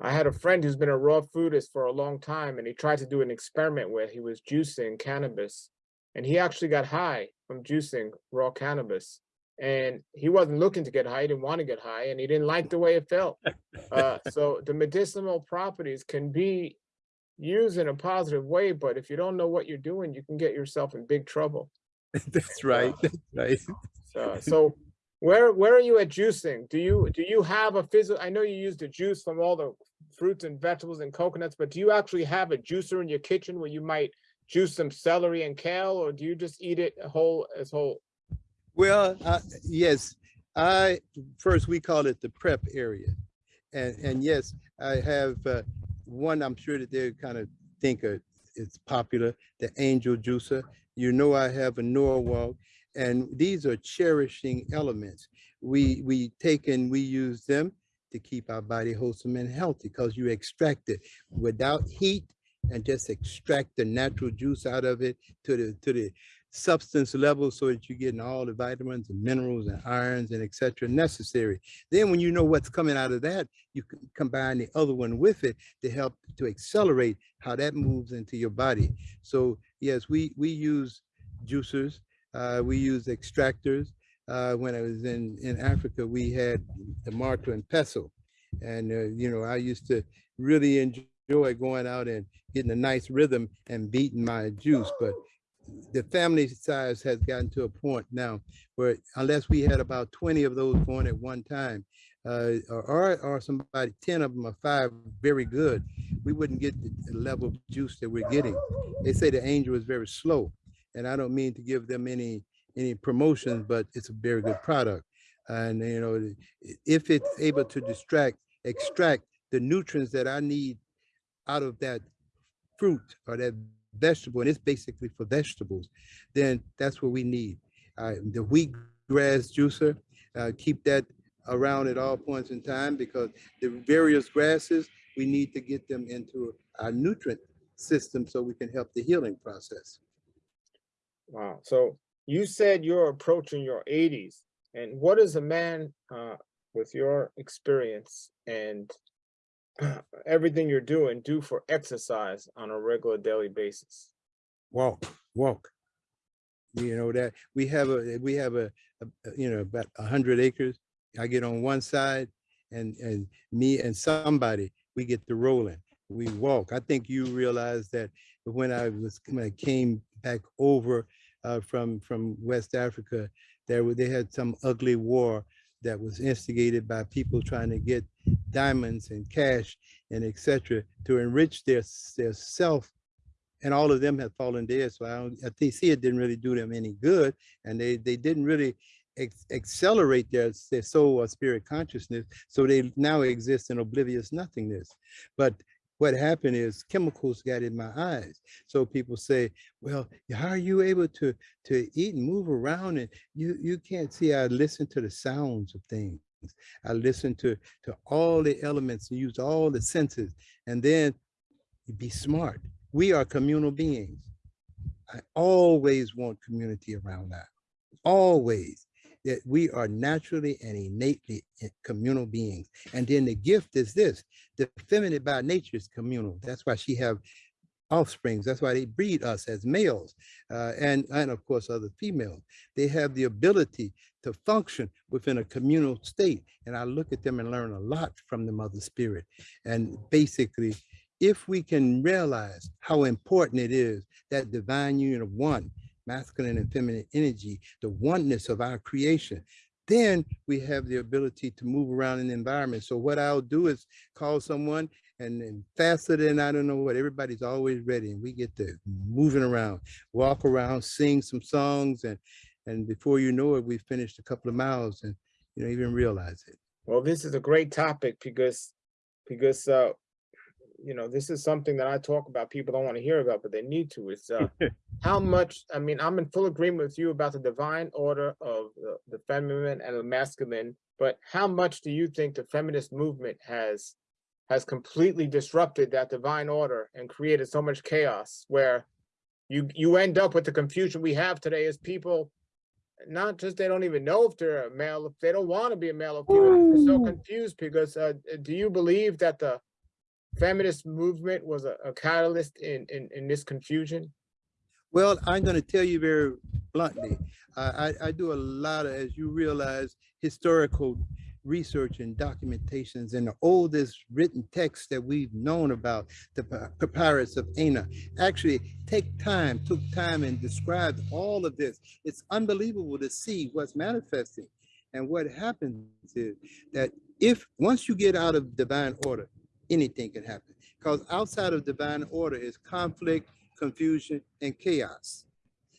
I had a friend who's been a raw foodist for a long time, and he tried to do an experiment where he was juicing cannabis, and he actually got high from juicing raw cannabis. And he wasn't looking to get high; he didn't want to get high, and he didn't like the way it felt. Uh, so the medicinal properties can be used in a positive way, but if you don't know what you're doing, you can get yourself in big trouble. That's right. That's right. So, so where where are you at juicing? Do you do you have a physical? I know you use the juice from all the fruits and vegetables and coconuts, but do you actually have a juicer in your kitchen where you might juice some celery and kale, or do you just eat it whole as whole? Well, uh, yes, I, first we call it the prep area. And, and yes, I have uh, one, I'm sure that they kind of think uh, it's popular, the angel juicer. You know, I have a Norwalk and these are cherishing elements. We, we take and we use them to keep our body wholesome and healthy because you extract it without heat and just extract the natural juice out of it to the, to the substance level so that you're getting all the vitamins and minerals and irons and etc necessary. Then when you know what's coming out of that, you can combine the other one with it to help to accelerate how that moves into your body. So yes, we, we use juicers, uh, we use extractors. Uh, when I was in, in Africa, we had the mortar and pestle. And, uh, you know, I used to really enjoy going out and getting a nice rhythm and beating my juice. But the family size has gotten to a point now where unless we had about 20 of those going at one time, uh, or, or, somebody, 10 of them or five very good, we wouldn't get the level of juice that we're getting. They say the angel is very slow. And I don't mean to give them any any promotions, but it's a very good product. And you know, if it's able to distract, extract the nutrients that I need out of that fruit or that vegetable, and it's basically for vegetables, then that's what we need. Uh, the wheat grass juicer, uh, keep that around at all points in time because the various grasses, we need to get them into our nutrient system so we can help the healing process. Wow. So you said you're approaching your 80s, and what does a man uh, with your experience and everything you're doing do for exercise on a regular daily basis? walk, walk. You know that we have a we have a, a you know about a hundred acres. I get on one side, and and me and somebody we get to rolling. We walk. I think you realize that when I was when I came back over uh, from from West Africa, there were they had some ugly war that was instigated by people trying to get diamonds and cash and etc. to enrich their their self and all of them have fallen dead. So I, think see it didn't really do them any good, and they they didn't really accelerate their their soul or spirit consciousness. So they now exist in oblivious nothingness. But what happened is chemicals got in my eyes. So people say, well, how are you able to, to eat and move around and you, you can't see, I listen to the sounds of things. I listen to, to all the elements and use all the senses and then be smart. We are communal beings. I always want community around that, always that we are naturally and innately communal beings. And then the gift is this, the feminine by nature is communal. That's why she have offsprings. That's why they breed us as males uh, and, and of course other females. They have the ability to function within a communal state. And I look at them and learn a lot from the mother spirit. And basically, if we can realize how important it is that divine union of one masculine and feminine energy, the oneness of our creation, then we have the ability to move around in the environment. So what I'll do is call someone and then faster than I don't know what, everybody's always ready and we get to moving around, walk around, sing some songs and and before you know it, we've finished a couple of miles and you don't even realize it. Well, this is a great topic because because uh, you know, this is something that I talk about, people don't want to hear about, but they need to. It's uh, how much, I mean, I'm in full agreement with you about the divine order of the, the feminine and the masculine, but how much do you think the feminist movement has has completely disrupted that divine order and created so much chaos where you you end up with the confusion we have today as people not just they don't even know if they're a male if they don't want to be a male or female they're so confused because uh, do you believe that the feminist movement was a, a catalyst in, in, in this confusion? Well, I'm going to tell you very bluntly. I, I, do a lot of, as you realize, historical research and documentations and the oldest written texts that we've known about, the papyrus of Ani, actually take time, took time and described all of this. It's unbelievable to see what's manifesting. And what happens is that if once you get out of divine order, anything can happen. Because outside of divine order is conflict, confusion, and chaos.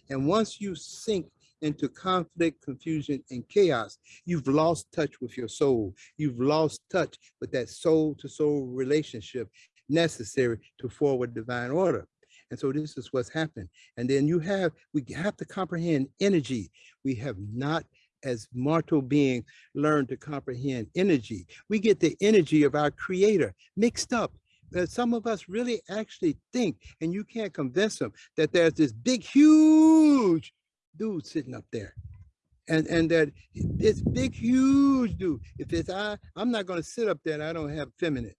And once you sink into conflict, confusion, and chaos, you've lost touch with your soul. You've lost touch with that soul to soul relationship necessary to forward divine order. And so this is what's happened. And then you have, we have to comprehend energy. We have not as mortal being learn to comprehend energy. We get the energy of our creator mixed up. Uh, some of us really actually think, and you can't convince them that there's this big, huge dude sitting up there. And, and that this big, huge dude, if it's I, I'm not gonna sit up there and I don't have feminine.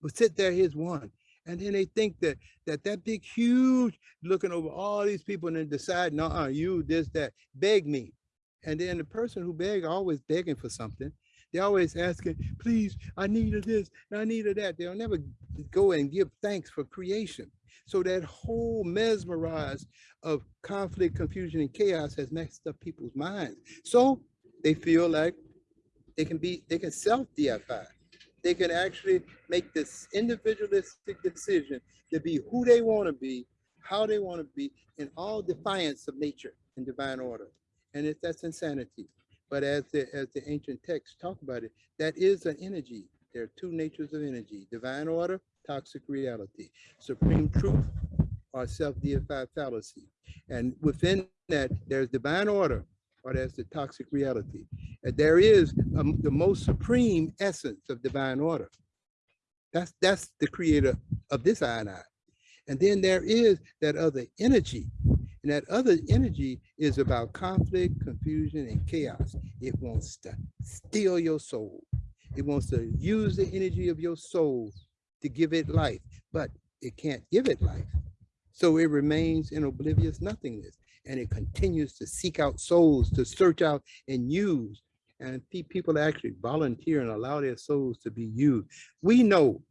But sit there, here's one. And then they think that that that big, huge, looking over all these people and then decide, no, uh, you, this, that, beg me. And then the person who beg always begging for something. They're always asking, please, I needed this, and I needed that. They'll never go and give thanks for creation. So that whole mesmerized of conflict, confusion, and chaos has messed up people's minds. So they feel like they can be, they can self-deify. They can actually make this individualistic decision to be who they want to be, how they want to be, in all defiance of nature and divine order and if that's insanity. But as the, as the ancient texts talk about it, that is an energy. There are two natures of energy, divine order, toxic reality, supreme truth, or self-deified fallacy. And within that, there's divine order, or there's the toxic reality. And there is um, the most supreme essence of divine order. That's, that's the creator of this I and I. And then there is that other energy and that other energy is about conflict, confusion, and chaos. It wants to steal your soul. It wants to use the energy of your soul to give it life, but it can't give it life. So it remains in oblivious nothingness and it continues to seek out souls to search out and use. And people actually volunteer and allow their souls to be used. We know,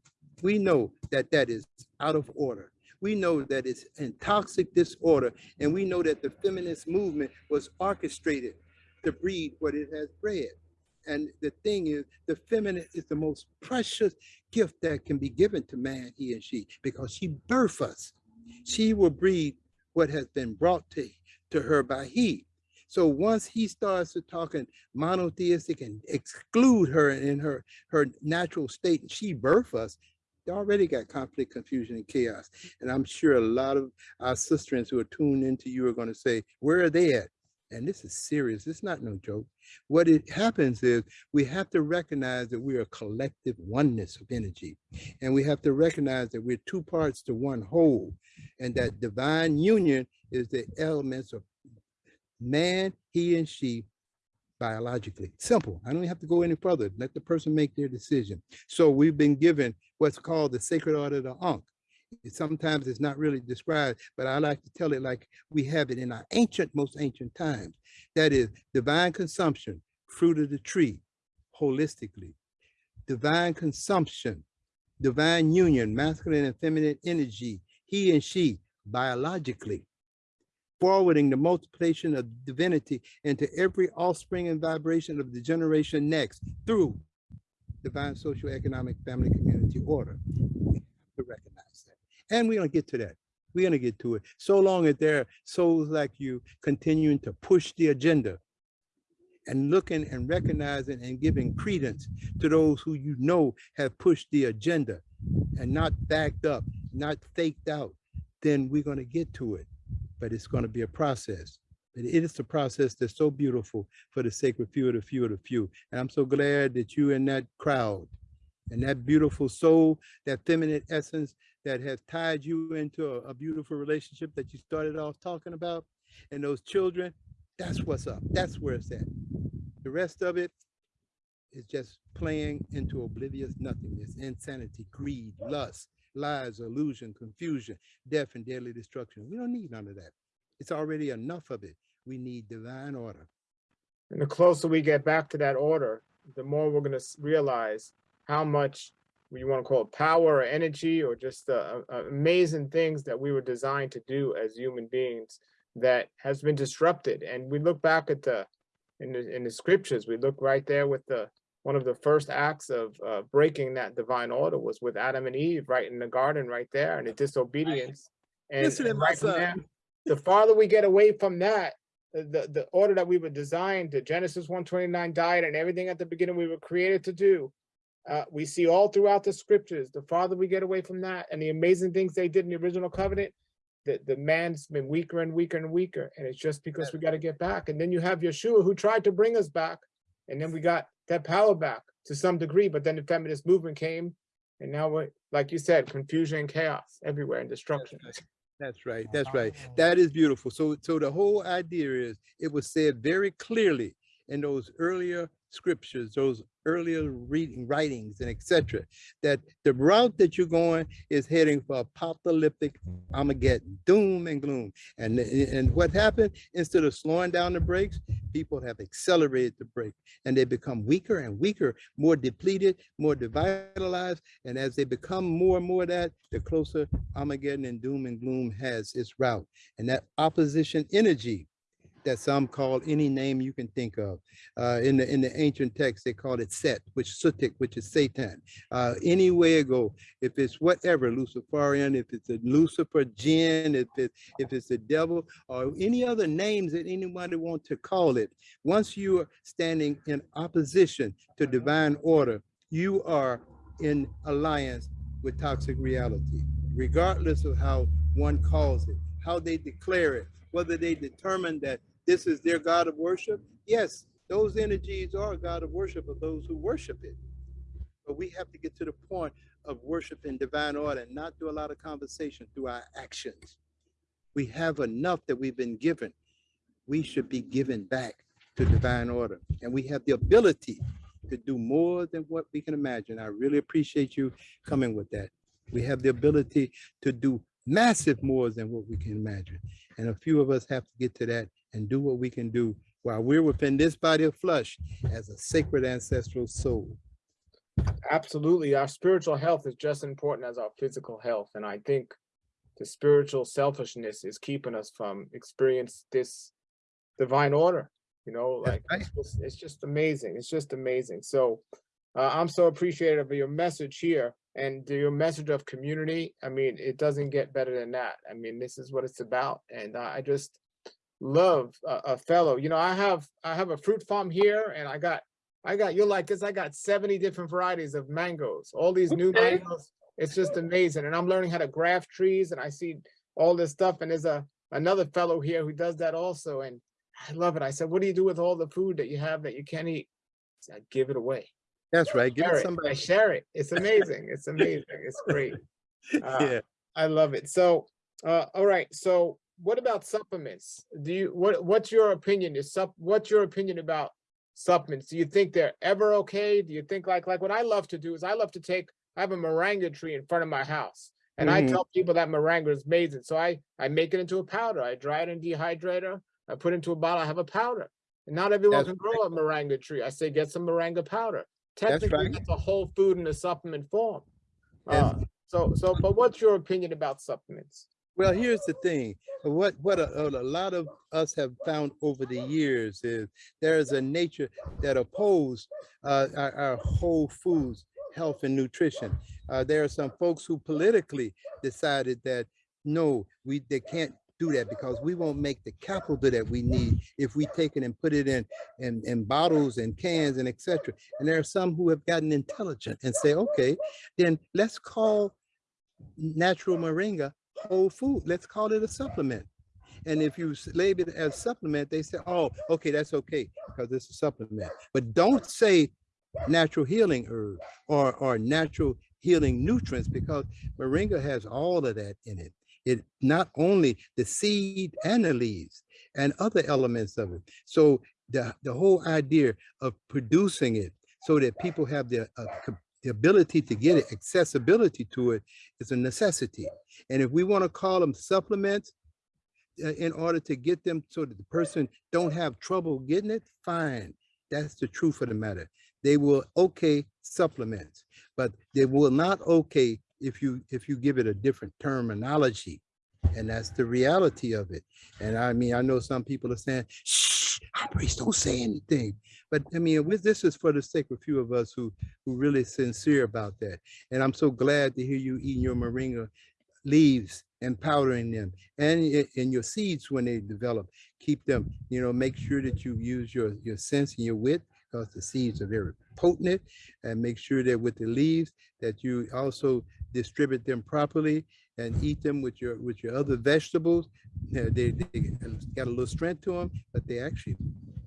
we know that that is out of order we know that it's in toxic disorder, and we know that the feminist movement was orchestrated to breed what it has bred. And the thing is, the feminine is the most precious gift that can be given to man, he and she, because she birth us. She will breed what has been brought to, to her by he. So once he starts to talking monotheistic and exclude her in her, her natural state, and she birth us, They already got conflict, confusion, and chaos. And I'm sure a lot of our sisters who are tuned into you are going to say, where are they at? And this is serious. It's not no joke. What it happens is we have to recognize that we are a collective oneness of energy. And we have to recognize that we're two parts to one whole. And that divine union is the elements of man, he and she biologically. Simple. I don't have to go any further. Let the person make their decision. So we've been given what's called the sacred order of the Ankh. Sometimes it's not really described, but I like to tell it like we have it in our ancient, most ancient times. That is divine consumption, fruit of the tree, holistically. Divine consumption, divine union, masculine and feminine energy, he and she, biologically forwarding the multiplication of divinity into every offspring and vibration of the generation next through divine social, economic, family, community order. We have to recognize that. And we're gonna get to that. We're gonna get to it. So long as there are souls like you continuing to push the agenda and looking and recognizing and giving credence to those who you know have pushed the agenda and not backed up, not faked out, then we're gonna get to it but it's going to be a process. But it is a process that's so beautiful for the sacred few of the few of the few. And I'm so glad that you in that crowd and that beautiful soul, that feminine essence that has tied you into a, a beautiful relationship that you started off talking about. And those children, that's what's up. That's where it's at. The rest of it is just playing into oblivious nothingness, insanity, greed, lust, lies, illusion, confusion, death, and deadly destruction. We don't need none of that. It's already enough of it. We need divine order. And the closer we get back to that order, the more we're gonna realize how much you want to call it power or energy or just the uh, uh, amazing things that we were designed to do as human beings that has been disrupted. And we look back at the in the in the scriptures, we look right there with the one of the first acts of uh, breaking that divine order was with Adam and Eve, right in the garden, right there, and the disobedience. And, Listen and right there, the farther we get away from that, the, the, the order that we were designed, the Genesis one twenty-nine diet and everything at the beginning we were created to do. Uh, we see all throughout the scriptures, the farther we get away from that and the amazing things they did in the original covenant, the, the man's been weaker and weaker and weaker. And it's just because we got to get back. And then you have Yeshua who tried to bring us back. And then we got that power back to some degree, but then the feminist movement came. And now we're, like you said, confusion and chaos everywhere and destruction. That's right. That's right. That is beautiful. So, so the whole idea is it was said very clearly in those earlier scriptures, those earlier reading writings and etc. that the route that you're going is heading for apocalyptic Armageddon, doom and gloom. And, and what happened, instead of slowing down the brakes, people have accelerated the brake and they become weaker and weaker, more depleted, more devitalized. And as they become more and more that, the closer Armageddon and doom and gloom has its route. And that opposition energy that some call any name you can think of. Uh, in the in the ancient text, they called it Set, which Sutekh, which is Satan. Uh, any way it go, if it's whatever, Luciferian, if it's a Lucifer jinn, if it if it's the devil, or any other names that anybody want to call it. Once you are standing in opposition to divine order, you are in alliance with toxic reality, regardless of how one calls it, how they declare it, whether they determine that this is their God of worship. Yes, those energies are a God of worship of those who worship it. But we have to get to the point of worship in divine order and not do a lot of conversation through our actions. We have enough that we've been given. We should be given back to divine order. And we have the ability to do more than what we can imagine. I really appreciate you coming with that. We have the ability to do massive more than what we can imagine. And a few of us have to get to that and do what we can do while we're within this body of flesh as a sacred ancestral soul. Absolutely. Our spiritual health is just as important as our physical health. And I think the spiritual selfishness is keeping us from experience this divine order. You know, like right. it's just, it's just amazing. It's just amazing. So uh, I'm so appreciative of your message here and your message of community. I mean, it doesn't get better than that. I mean, this is what it's about. And I I just love a, a fellow. You know, I have I have a fruit farm here and I got I got, you're like this, I got 70 different varieties of mangoes, all these new Okay. mangoes, it's just amazing. And I'm learning how to graft trees and I see all this stuff. And there's a another fellow here who does that also. And I love it. I said, what do you do with all the food that you have that you can't eat? I said, give it away. That's right. Give Share it it. I somebody. share it. It's amazing. It's amazing. It's great. Uh, Yeah. I love it. So, uh, all right. So what about supplements? Do you, what, what's your opinion? Is sup, what's your opinion about supplements? Do you think they're ever okay? Do you think like, like what I love to do is I love to take, I have a moringa tree in front of my house. And I Mhm. tell people that moringa is amazing. So I, I make it into a powder. I dry it in dehydrator. I put it into a bottle. I have a powder. And not everyone That's can grow a moringa tree. I say, get some moringa powder. That's Technically, right. that's a whole food in a supplement form. Uh, so, so, but what's your opinion about supplements? Well, here's the thing. What what a, a lot of us have found over the years is there is a nature that oppose uh, our, our whole foods, health and nutrition. Uh, there are some folks who politically decided that no, we they can't do that because we won't make the capital that we need if we take it and put it in in, in bottles and cans and etc. And there are some who have gotten intelligent and say, okay, then let's call natural moringa whole food. Let's call it a supplement. And if you label it as supplement, they say, oh, okay, that's okay, because it's a supplement. But don't say natural healing herb or, or natural healing nutrients, because moringa has all of that in it. It not only the seed and the leaves and other elements of it. So the, the whole idea of producing it so that people have the, uh, the ability to get it, accessibility to it is a necessity. And if we want to call them supplements, uh, in order to get them so that the person don't have trouble getting it, fine. That's the truth of the matter. They will okay supplements, but they will not okay if you if you give it a different terminology. And that's the reality of it. And I mean, I know some people are saying, shh, high priest, don't say anything. But I mean, with- this is for the sake of few of us who who really sincere about that. And I'm so glad to hear you eating your moringa leaves and powdering them and eh, in your seeds when they develop keep them you know make sure that you use your your sense and your wit because the seeds are very potent and make sure that with the leaves that you also distribute them properly and eat them with your with your other vegetables Uh, they, they got a little strength to them but they actually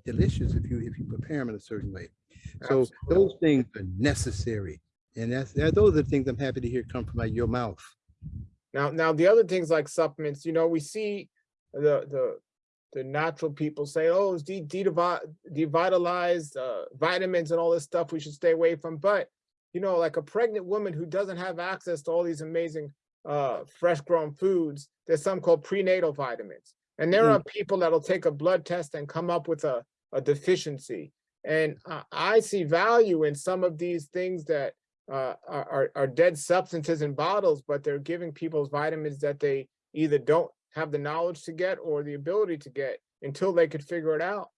delicious if you if you prepare them in a certain way so Absolutely. those things are necessary and that's that, those are the things i'm happy to hear come from out your mouth Now, now the other things like supplements, you know, we see the, the, the natural people say, oh, it's de- de- devitalized, uh, vitamins and all this stuff we should stay away from. But, you know, like a pregnant woman who doesn't have access to all these amazing, uh, fresh grown foods, there's some called prenatal vitamins. And there Mm. are people that'll take a blood test and come up with a, a deficiency. And I, I see value in some of these things that uh, are, are- dead substances in bottles, but they're giving people vitamins that they either don't have the knowledge to get or the ability to get until they could figure it out.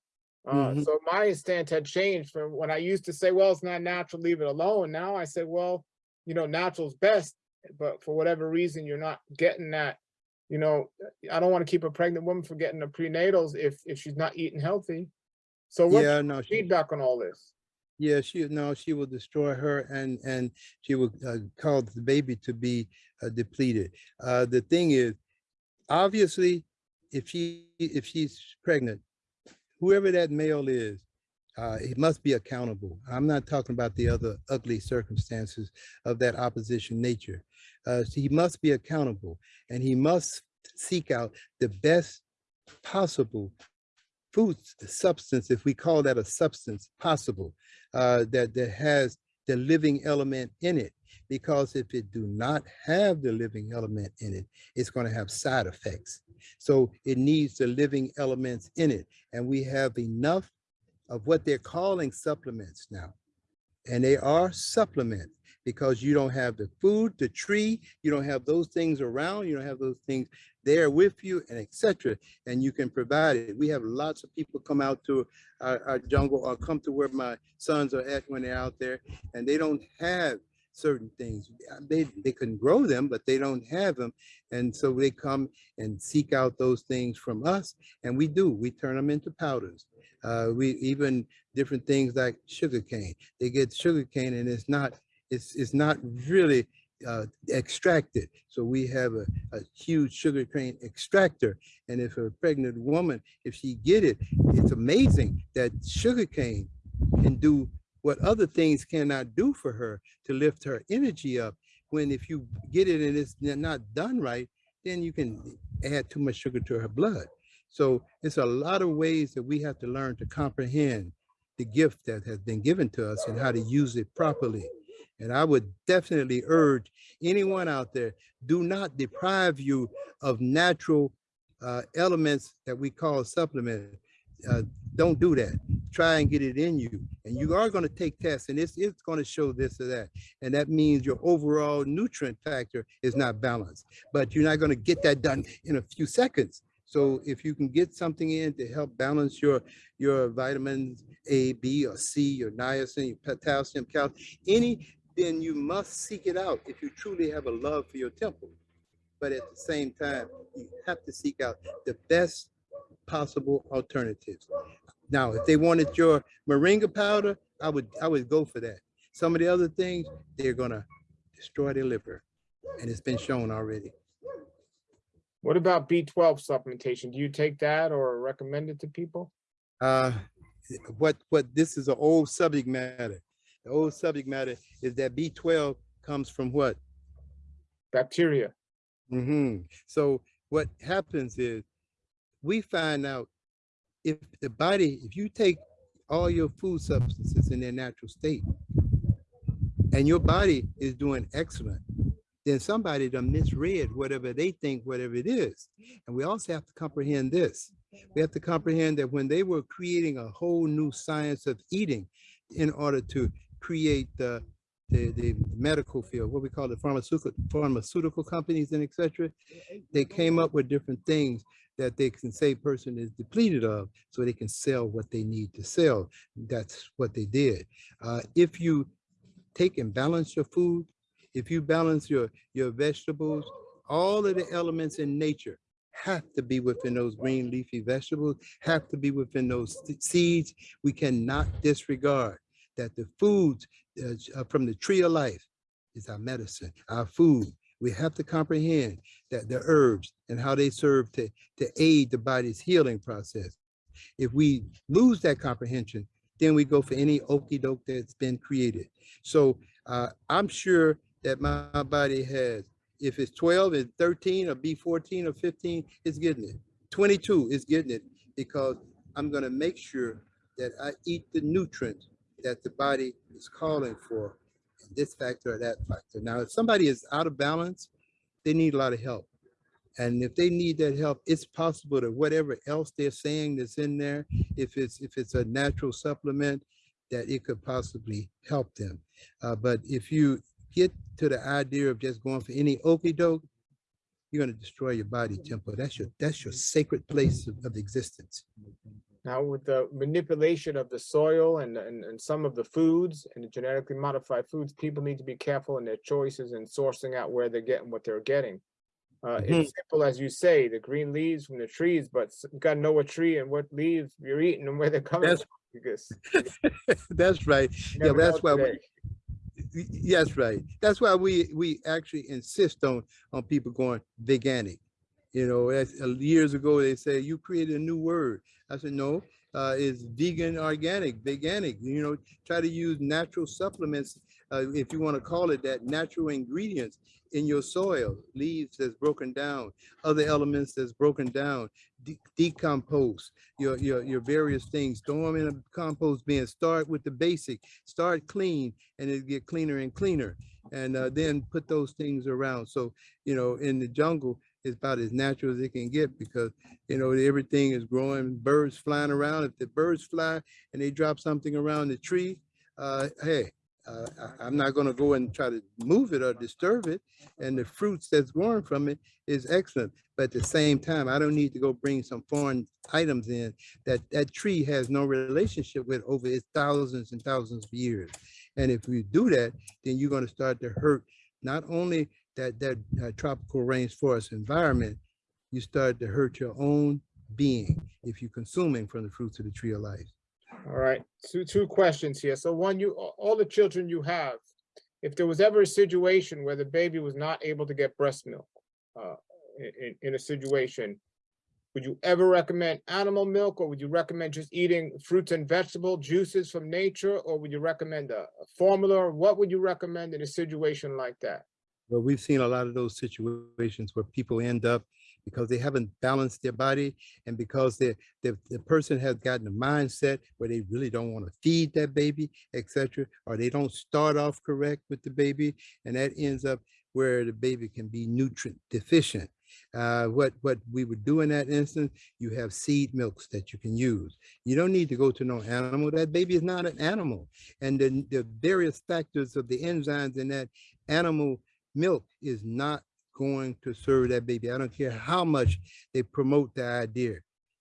Uh, Mhm. so my stance had changed from when I used to say, well, it's not natural, leave it alone. Now I said, well, you know, natural's best, but for whatever reason, you're not getting that. You know, I don't want to keep a pregnant woman from getting the prenatals if, if she's not eating healthy. So what's yeah no she, feedback on all this? yeah she no she will destroy her and and she will uh, cause the baby to be uh, depleted uh the thing is obviously if she if she's pregnant whoever that male is uh he must be accountable i'm not talking about the other ugly circumstances of that opposition nature uh he must be accountable and he must seek out the best possible food substance, if we call that a substance possible, uh, that, that has the living element in it. Because if it do not have the living element in it, it's going to have side effects. So it needs the living elements in it. And we have enough of what they're calling supplements now. And they are supplements because you don't have the food, the tree, you don't have those things around, you don't have those things there with you and etc. And you can provide it. We have lots of people come out to our, our jungle or come to where my sons are at when they're out there and they don't have certain things. They, they can grow them, but they don't have them. And so they come and seek out those things from us. And we do, we turn them into powders. Uh, we even different things like sugar cane. They get sugar cane and it's not, it's, it's not really uh, extracted. So we have a, a huge sugar cane extractor. And if a pregnant woman, if she get it, it's amazing that sugar cane can do what other things cannot do for her to lift her energy up. When if you get it and it's not done right, then you can add too much sugar to her blood. So it's a lot of ways that we have to learn to comprehend the gift that has been given to us and how to use it properly. And I would definitely urge anyone out there, do not deprive you of natural uh, elements that we call supplement. Uh, don't do that. Try and get it in you. And you are going to take tests and it's, it's going to show this or that. And that means your overall nutrient factor is not balanced, but you're not going to get that done in a few seconds. So if you can get something in to help balance your, your vitamins A, B, or C, your niacin, your potassium, calcium, any, then you must seek it out if you truly have a love for your temple. But at the same time, you have to seek out the best possible alternatives. Now, if they wanted your moringa powder, I would I would go for that. Some of the other things, they're gonna destroy their liver. And it's been shown already. What about B12 supplementation? Do you take that or recommend it to people? Uh, what what this is an old subject matter. The old subject matter is that B12 comes from what? Bacteria. hmm So what happens is we find out if the body, if you take all your food substances in their natural state and your body is doing excellent, then somebody done misread whatever they think, whatever it is. And we also have to comprehend this. We have to comprehend that when they were creating a whole new science of eating in order to create the, the, the medical field, what we call the pharmaceutical, pharmaceutical companies and etc. They came up with different things that they can say person is depleted of so they can sell what they need to sell. That's what they did. Uh, if you take and balance your food, if you balance your, your vegetables, all of the elements in nature have to be within those green leafy vegetables, have to be within those seeds. We cannot disregard that the foods uh, from the tree of life is our medicine, our food. We have to comprehend that the herbs and how they serve to, to aid the body's healing process. If we lose that comprehension, then we go for any okey doke that's been created. So uh, I'm sure that my, body has. If it's 12, it's 13 or B14 or 15, it's getting it. 22 is getting it because I'm gonna make sure that I eat the nutrients that the body is calling for, this factor or that factor. Now, if somebody is out of balance, they need a lot of help. And if they need that help, it's possible that whatever else they're saying that's in there, if it's if it's a natural supplement, that it could possibly help them. Uh, but if you get to the idea of just going for any okey doke, you're going to destroy your body temple. That's your that's your sacred place of, of existence. Now with the manipulation of the soil and, and, and some of the foods and the genetically modified foods, people need to be careful in their choices and sourcing out where they're getting what they're getting. Uh, Mhm. It's simple as you say, the green leaves from the trees, but you gotta know what tree and what leaves you're eating and where they're coming That's- from. Because that's right. Yeah, that's why we, today. Y- Yes, right. That's why we we actually insist on on people going veganic. You know, uh, years ago they say you created a new word. I said no, uh, it's vegan, organic, veganic. You know, try to use natural supplements, uh, if you want to call it that, natural ingredients in your soil, leaves that's broken down, other elements that's broken down, de decompose your, your your various things. Throw them in a compost bin. Start with the basic. Start clean, and it get cleaner and cleaner. And uh, then put those things around. So you know, in the jungle, it's about as natural as it can get because you know everything is growing. Birds flying around. If the birds fly and they drop something around the tree, uh, hey. Uh, I, I'm not going to go and try to move it or disturb it. And the fruits that's growing from it is excellent. But at the same time, I don't need to go bring some foreign items in that that tree has no relationship with over its thousands and thousands of years. And if you do that, then you're going to start to hurt not only that that uh, tropical rainforest environment, you start to hurt your own being if you're consuming from the fruits of the tree of life. All right, two, two questions here. So one, you, all the children you have, if there was ever a situation where the baby was not able to get breast milk, uh, in, in, a situation, would you ever recommend animal milk or would you recommend just eating fruits and vegetable juices from nature? Or would you recommend a, a formula? What would you recommend in a situation like that? Well, we've seen a lot of those situations where people end up because they haven't balanced their body and because the, the, the person has gotten a mindset where they really don't want to feed that baby, etc., or they don't start off correct with the baby, and that ends up where the baby can be nutrient deficient. Uh, what what we would do in that instance, you have seed milks that you can use. You don't need to go to no animal. That baby is not an animal, and the, the various factors of the enzymes in that animal milk is not going to serve that baby. I don't care how much they promote the idea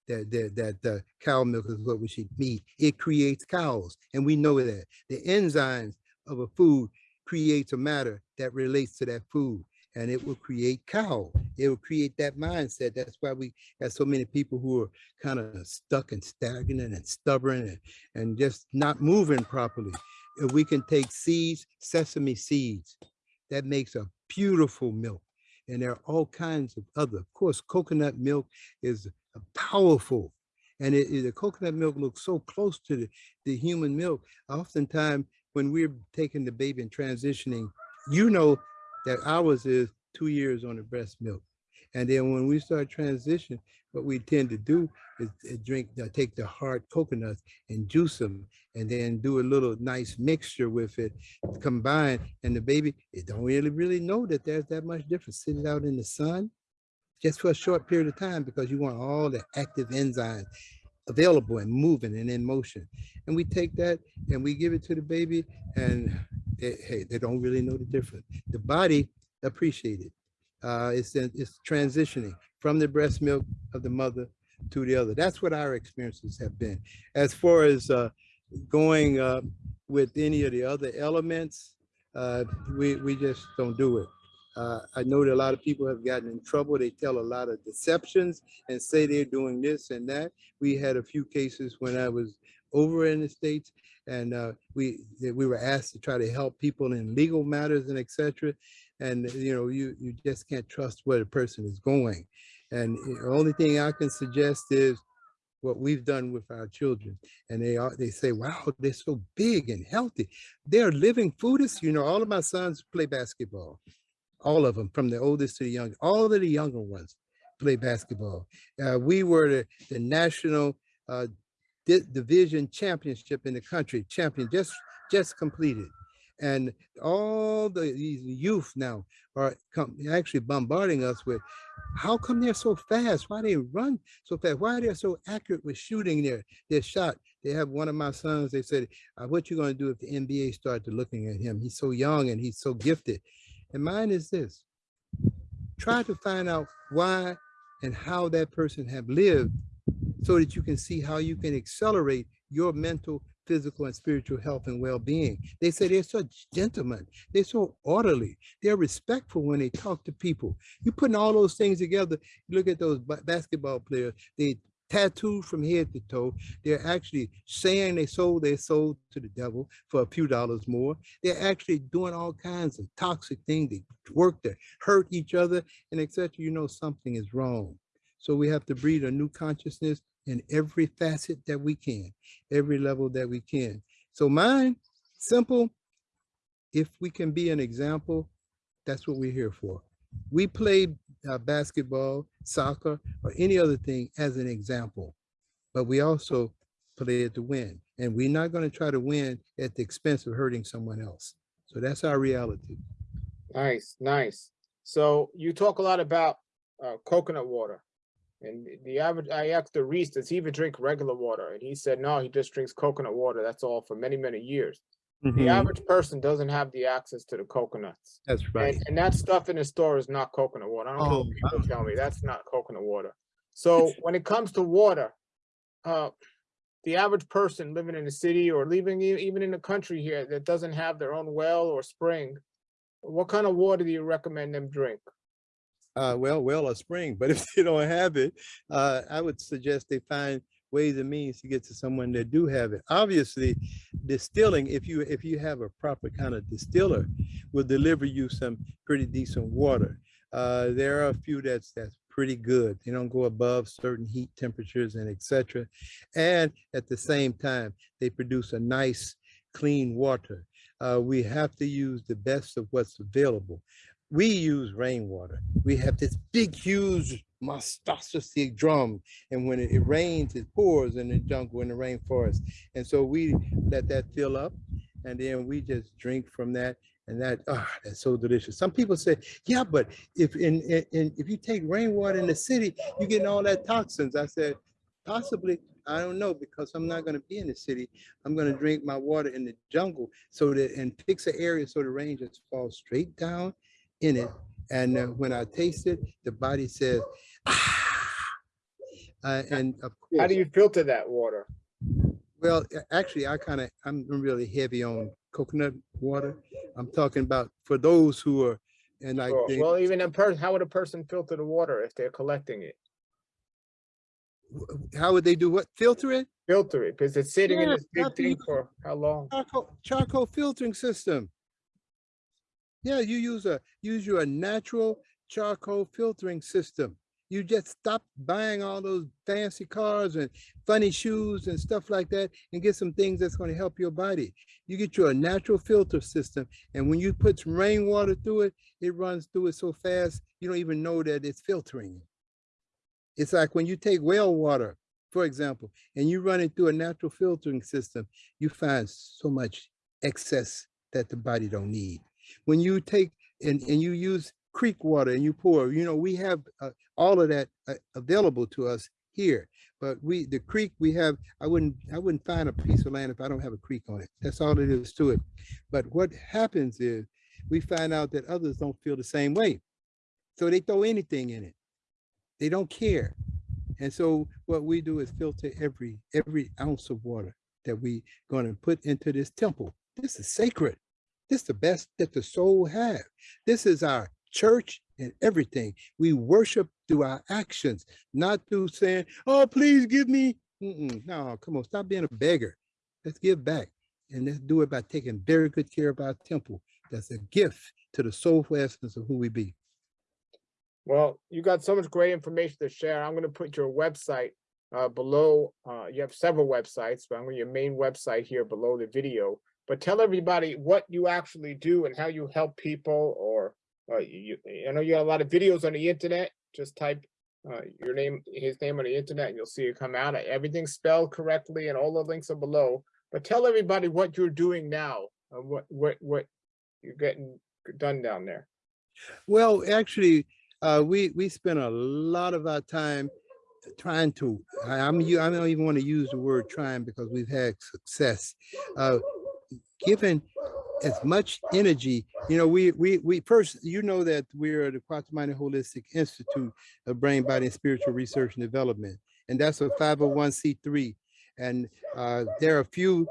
that that that the cow milk is what we should eat. It creates cows, and we know that the enzymes of a food creates a matter that relates to that food and it will create cow. It will create that mindset. That's why we have so many people who are kind of stuck and stagnant and stubborn and, and just not moving properly. If we can take seeds, sesame seeds, that makes a beautiful milk. And there are all kinds of other, of course, coconut milk is powerful and it, it- the coconut milk looks so close to the, the human milk. Oftentimes, when we're taking the baby and transitioning, you know that ours is two years on the breast milk. And then when we start transition, what we tend to do is drink, take the hard coconuts and juice them and then do a little nice mixture with it combined. And the baby, it don't really, really know that there's that much difference. Sit it out in the sun just for a short period of time because you want all the active enzymes available and moving and in motion. And we take that and we give it to the baby and they, hey, they don't really know the difference. The body appreciate it. Uh, it's, it's transitioning from the breast milk of the mother to the other. That's what our experiences have been. As far as uh, going uh, with any of the other elements, uh, we, we just don't do it. Uh, I know that a lot of people have gotten in trouble. They tell a lot of deceptions and say they're doing this and that. We had a few cases when I was over in the States and uh, we we were asked to try to help people in legal matters and etc. And you know, you you just can't trust where the person is going. And the only thing I can suggest is what we've done with our children. And they are they say, wow, they're so big and healthy. They're living foodists. You know, all of my sons play basketball. All of them, from the oldest to the young, all of the younger ones play basketball. Uh, we were the, the national uh, di division championship in the country, champion just just completed. And all the these youth now are come, actually bombarding us with, how come they're so fast? Why they run so fast? Why they're so accurate with shooting their, their shot? They have one of my sons, they said, uh, what you gonna do if the NBA started looking at him? He's so young and he's so gifted. And mine is this, try to find out why and how that person have lived so that you can see how you can accelerate your mental, physical, and spiritual health and well-being. They say they're such gentlemen. They're so orderly. They're respectful when they talk to people. You're putting all those things together, you look at those basketball players, they tattooed from head to toe. They're actually saying they sold their soul to the devil for a few dollars more. They're actually doing all kinds of toxic things. They work to hurt each other and etc. You know something is wrong. So we have to breed a new consciousness in every facet that we can, every level that we can. So mine, simple. If we can be an example, that's what we're here for. We play uh, basketball, soccer, or any other thing as an example, but we also play it to win. And we're not going to try to win at the expense of hurting someone else. So that's our reality. Nice, nice. So you talk a lot about uh, coconut water. And the- average, I asked the Reese, does he even drink regular water? And he said, no, he just drinks coconut water. That's all for many, many years. The Mhm, average person doesn't have the access to the coconuts. That's right. And, and that stuff in the store is not coconut water. I don't Oh, what people wow. tell me, that's not coconut water. So when it comes to water, uh, the average person living in the city or living even in the country here that doesn't have their own well or spring, what kind of water do you recommend them drink? Uh, well, well, a spring, but if they don't have it, uh, I would suggest they find ways and means to get to someone that do have it. Obviously, distilling, if you if you have a proper kind of distiller, will deliver you some pretty decent water. Uh, there are a few that's that's pretty good. They don't go above certain heat temperatures and etc. And at the same time, they produce a nice clean water. Uh, we have to use the best of what's available. We use rainwater. We have this big, huge monstrosity drum. And when it, it rains, it pours in the jungle in the rainforest. And so we let that fill up and then we just drink from that and that ah that's so delicious some people say yeah but if in, in, in if you take rainwater in the city you're getting all that toxins i said possibly i don't know because i'm not going to be in the city i'm going to drink my water in the jungle so that and fix an area so the rain just falls straight down in it and uh, when i taste it the body says ah uh, and of course How do you filter that water? well, actually, I kind of, I'm really heavy on coconut water. I'm talking about for those who are, and like, Well, well, even a person, how would a person filter the water if they're collecting it? how would they do what? Filter it? Filter it, because it's sitting in Yeah, this big thing for how long? Charcoal, charcoal filtering system. Yeah, you use a, use your natural charcoal filtering system. You just stop buying all those fancy cars and funny shoes and stuff like that and get some things that's going to help your body. You get you a natural filter system. And when you put some rainwater through it, it runs through it so fast, you don't even know that it's filtering. It's like when you take well water, for example, and you run it through a natural filtering system, you find so much excess that the body don't need. When you take and, and you use creek water and you pour, you know, we have uh, all of that uh, available to us here. But we, the creek we have, I wouldn't, I wouldn't find a piece of land if I don't have a creek on it. That's all it is to it. But what happens is we find out that others don't feel the same way. So they throw anything in it. They don't care. And so what we do is filter every every ounce of water that we going to put into this temple. This is sacred. This is the best that the soul have. This is our church and everything. We worship through our actions, not through saying, "Oh, please give me." Mm-mm. No, come on, stop being a beggar. Let's give back, and let's do it by taking very good care of our temple. That's a gift to the soulful essence of who we be. Well, you got so much great information to share. I'm gonna put your website uh below. Uh, you have several websites, but I'm gonna your main website here below the video. But tell everybody what you actually do and how you help people or uh, you, I know you have a lot of videos on the internet. Just type uh, your name, his name on the internet, and you'll see it come out. Everything's spelled correctly and all the links are below. But tell everybody what you're doing now, uh, what, what, what you're getting done down there. Well, actually, uh, we we spend a lot of our time trying to. I, I'm I don't even want to use the word trying because we've had success. Given as much energy, you know, we we we first, you know, that we're the Kwatamani Holistic Institute of Brain, Body, and Spiritual Research and Development, and that's a 501c3. And uh, there are a few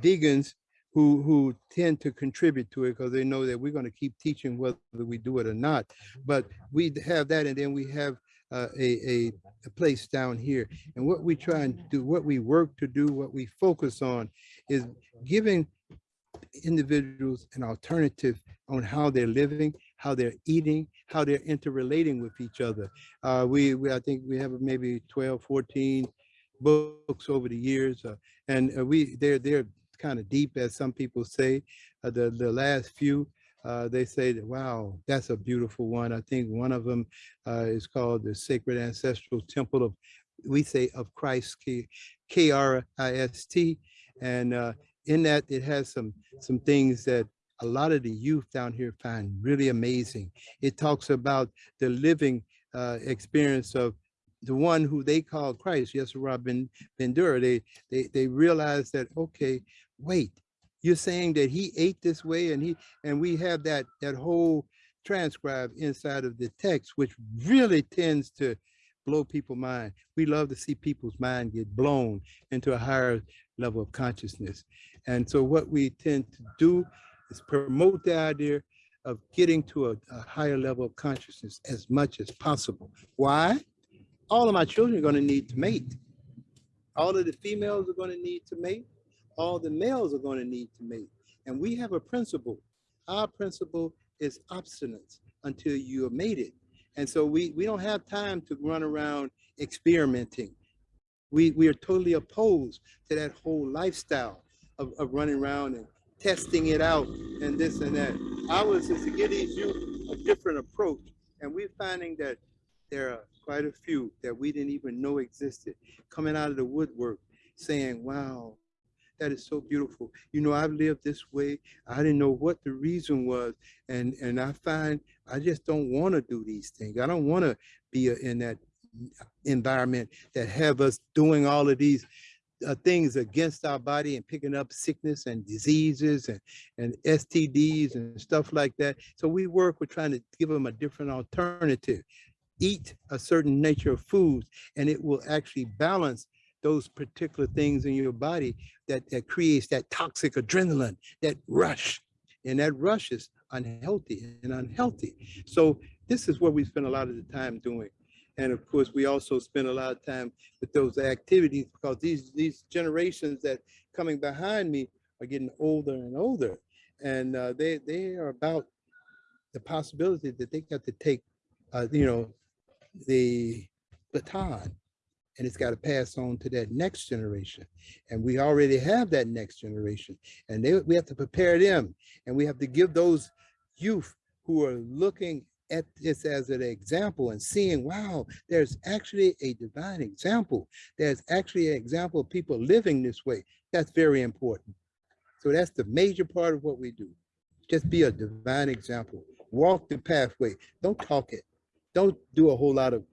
vegans who who tend to contribute to it because they know that we're going to keep teaching whether we do it or not. But we have that, and then we have uh, a, a a place down here. And what we try and do, what we work to do, what we focus on, is giving individuals an alternative on how they're living, how they're eating, how they're interrelating with each other. Uh, we, we, I think we have maybe 12, 14 books over the years, uh, and uh, we, they're, they're kind of deep, as some people say. Uh, the, the last few, uh, they say that, wow, that's a beautiful one. I think one of them uh, is called the Sacred Ancestral Temple of, we say of Christ, K- K-R-I-S-T. And uh, in that, it has some, some things that a lot of the youth down here find really amazing. It talks about the living uh, experience of the one who they call Christ, yes, Robin Bendura. They, they, they realize that, okay, wait, you're saying that he ate this way and he, and we have that, that whole transcribe inside of the text, which really tends to blow people's mind. We love to see people's mind get blown into a higher level of consciousness. And so what we tend to do is promote the idea of getting to a, a higher level of consciousness as much as possible. Why? All of my children are going to need to mate. All of the females are going to need to mate. all the males are going to need to mate. And we have a principle. Our principle is obstinance until you have made it. And so we, we don't have time to run around experimenting. We, we are totally opposed to that whole lifestyle of, of running around and testing it out and this and that. Ours is to give these youth a different approach. And we're finding that there are quite a few that we didn't even know existed coming out of the woodwork saying, wow, that is so beautiful. You know, I've lived this way. I didn't know what the reason was. And, and I find I just don't want to do these things. I don't want to be in that environment that have us doing all of these uh, things against our body and picking up sickness and diseases and, and STDs and stuff like that. So we work with trying to give them a different alternative. Eat a certain nature of foods and it will actually balance those particular things in your body that, that creates that toxic adrenaline, that rush. And that rush is unhealthy and unhealthy. So this is what we spend a lot of the time doing. And of course, we also spend a lot of time with those activities because these, these generations that coming behind me are getting older and older. And uh, they, they are about the possibility that they got to take, uh, you know, the baton and it's got to pass on to that next generation. And we already have that next generation and they, we have to prepare them and we have to give those youth who are looking at this as an example and seeing, wow, there's actually a divine example. There's actually an example of people living this way. That's very important. So that's the major part of what we do. Just be a divine example. Walk the pathway. Don't talk it. Don't do a whole lot of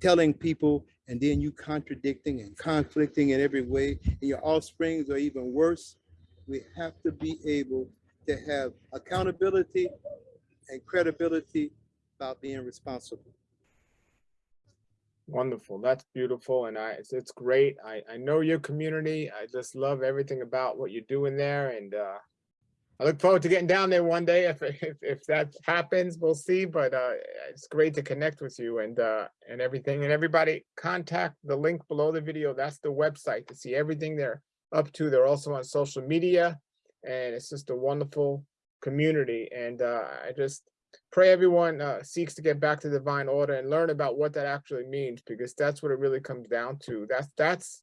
telling people and then you contradicting and conflicting in every way. And your offsprings are even worse. We have to be able to have accountability and credibility about being responsible. Wonderful. That's beautiful. And I, it's, it's great. I, I know your community. I just love everything about what you're doing there. And uh, I look forward to getting down there one day. If, if, if that happens, we'll see. But uh, it's great to connect with you and, uh, and everything. And everybody contact the link below the video. That's the website to see everything they're up to. They're also on social media and it's just a wonderful community. And uh, I just, pray everyone uh, seeks to get back to divine order and learn about what that actually means because that's what it really comes down to that's that's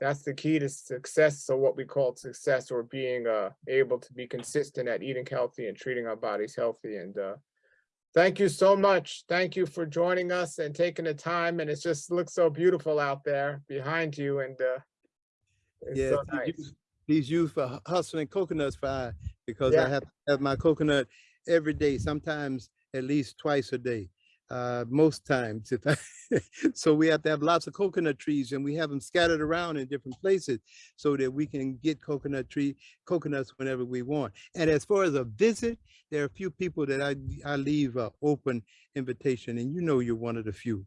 that's the key to success so what we call success or being uh, able to be consistent at eating healthy and treating our bodies healthy and uh, thank you so much thank you for joining us and taking the time and it just looks so beautiful out there behind you and uh, yeah so nice. these for hustling coconuts fire because yeah. i have have my coconut every day, sometimes at least twice a day. Uh, most times. If I, so we have to have lots of coconut trees and we have them scattered around in different places so that we can get coconut tree coconuts whenever we want. And as far as a visit, there are a few people that I, I leave an open invitation and you know you're one of the few.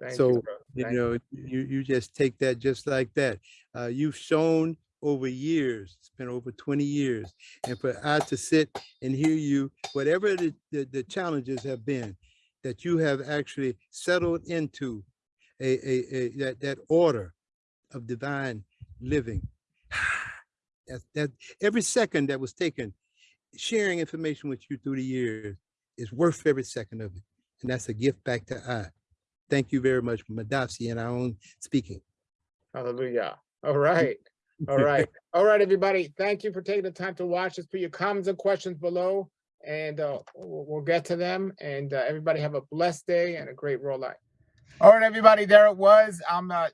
Thank so, you, you know, you, you just take that just like that. Uh, you've shown over years, it's been over 20 years. And for I to sit and hear you, whatever the, the, the challenges have been, that you have actually settled into a, a, a that, that order of divine living. that, that every second that was taken, sharing information with you through the years is worth every second of it. And that's a gift back to I. Thank you very much, Madasi, and our own speaking. Hallelujah. All right. All right. All right, everybody. Thank you for taking the time to watch. Just put your comments and questions below and uh, we'll, we'll, get to them. And uh, everybody have a blessed day and a great raw life. All right, everybody. There it was. I'm uh,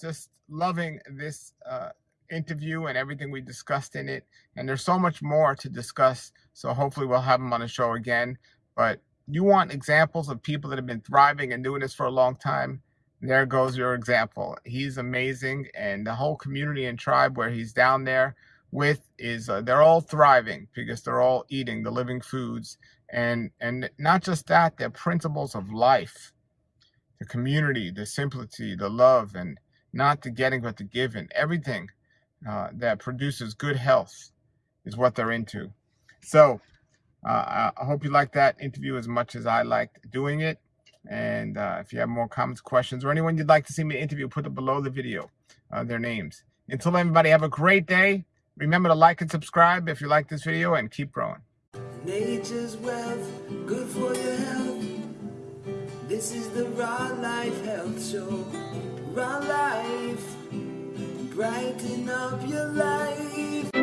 just loving this uh, interview and everything we discussed in it. And there's so much more to discuss. So hopefully we'll have them on the show again. But you want examples of people that have been thriving and doing this for a long time there goes your example. He's amazing. And the whole community and tribe where he's down there with is uh, they're all thriving because they're all eating the living foods. And, and not just that, they're principles of life, the community, the simplicity, the love, and not the getting, but the giving. Everything uh, that produces good health is what they're into. So uh, I hope you like that interview as much as I liked doing it. And uh, if you have more comments, questions, or anyone you'd like to see me interview, put it below the video, uh, their names. Until everybody, have a great day. Remember to like and subscribe if you like this video and keep growing. Nature's wealth, good for your health. This is the Raw Life Health Show. Raw Life, brighten up your life.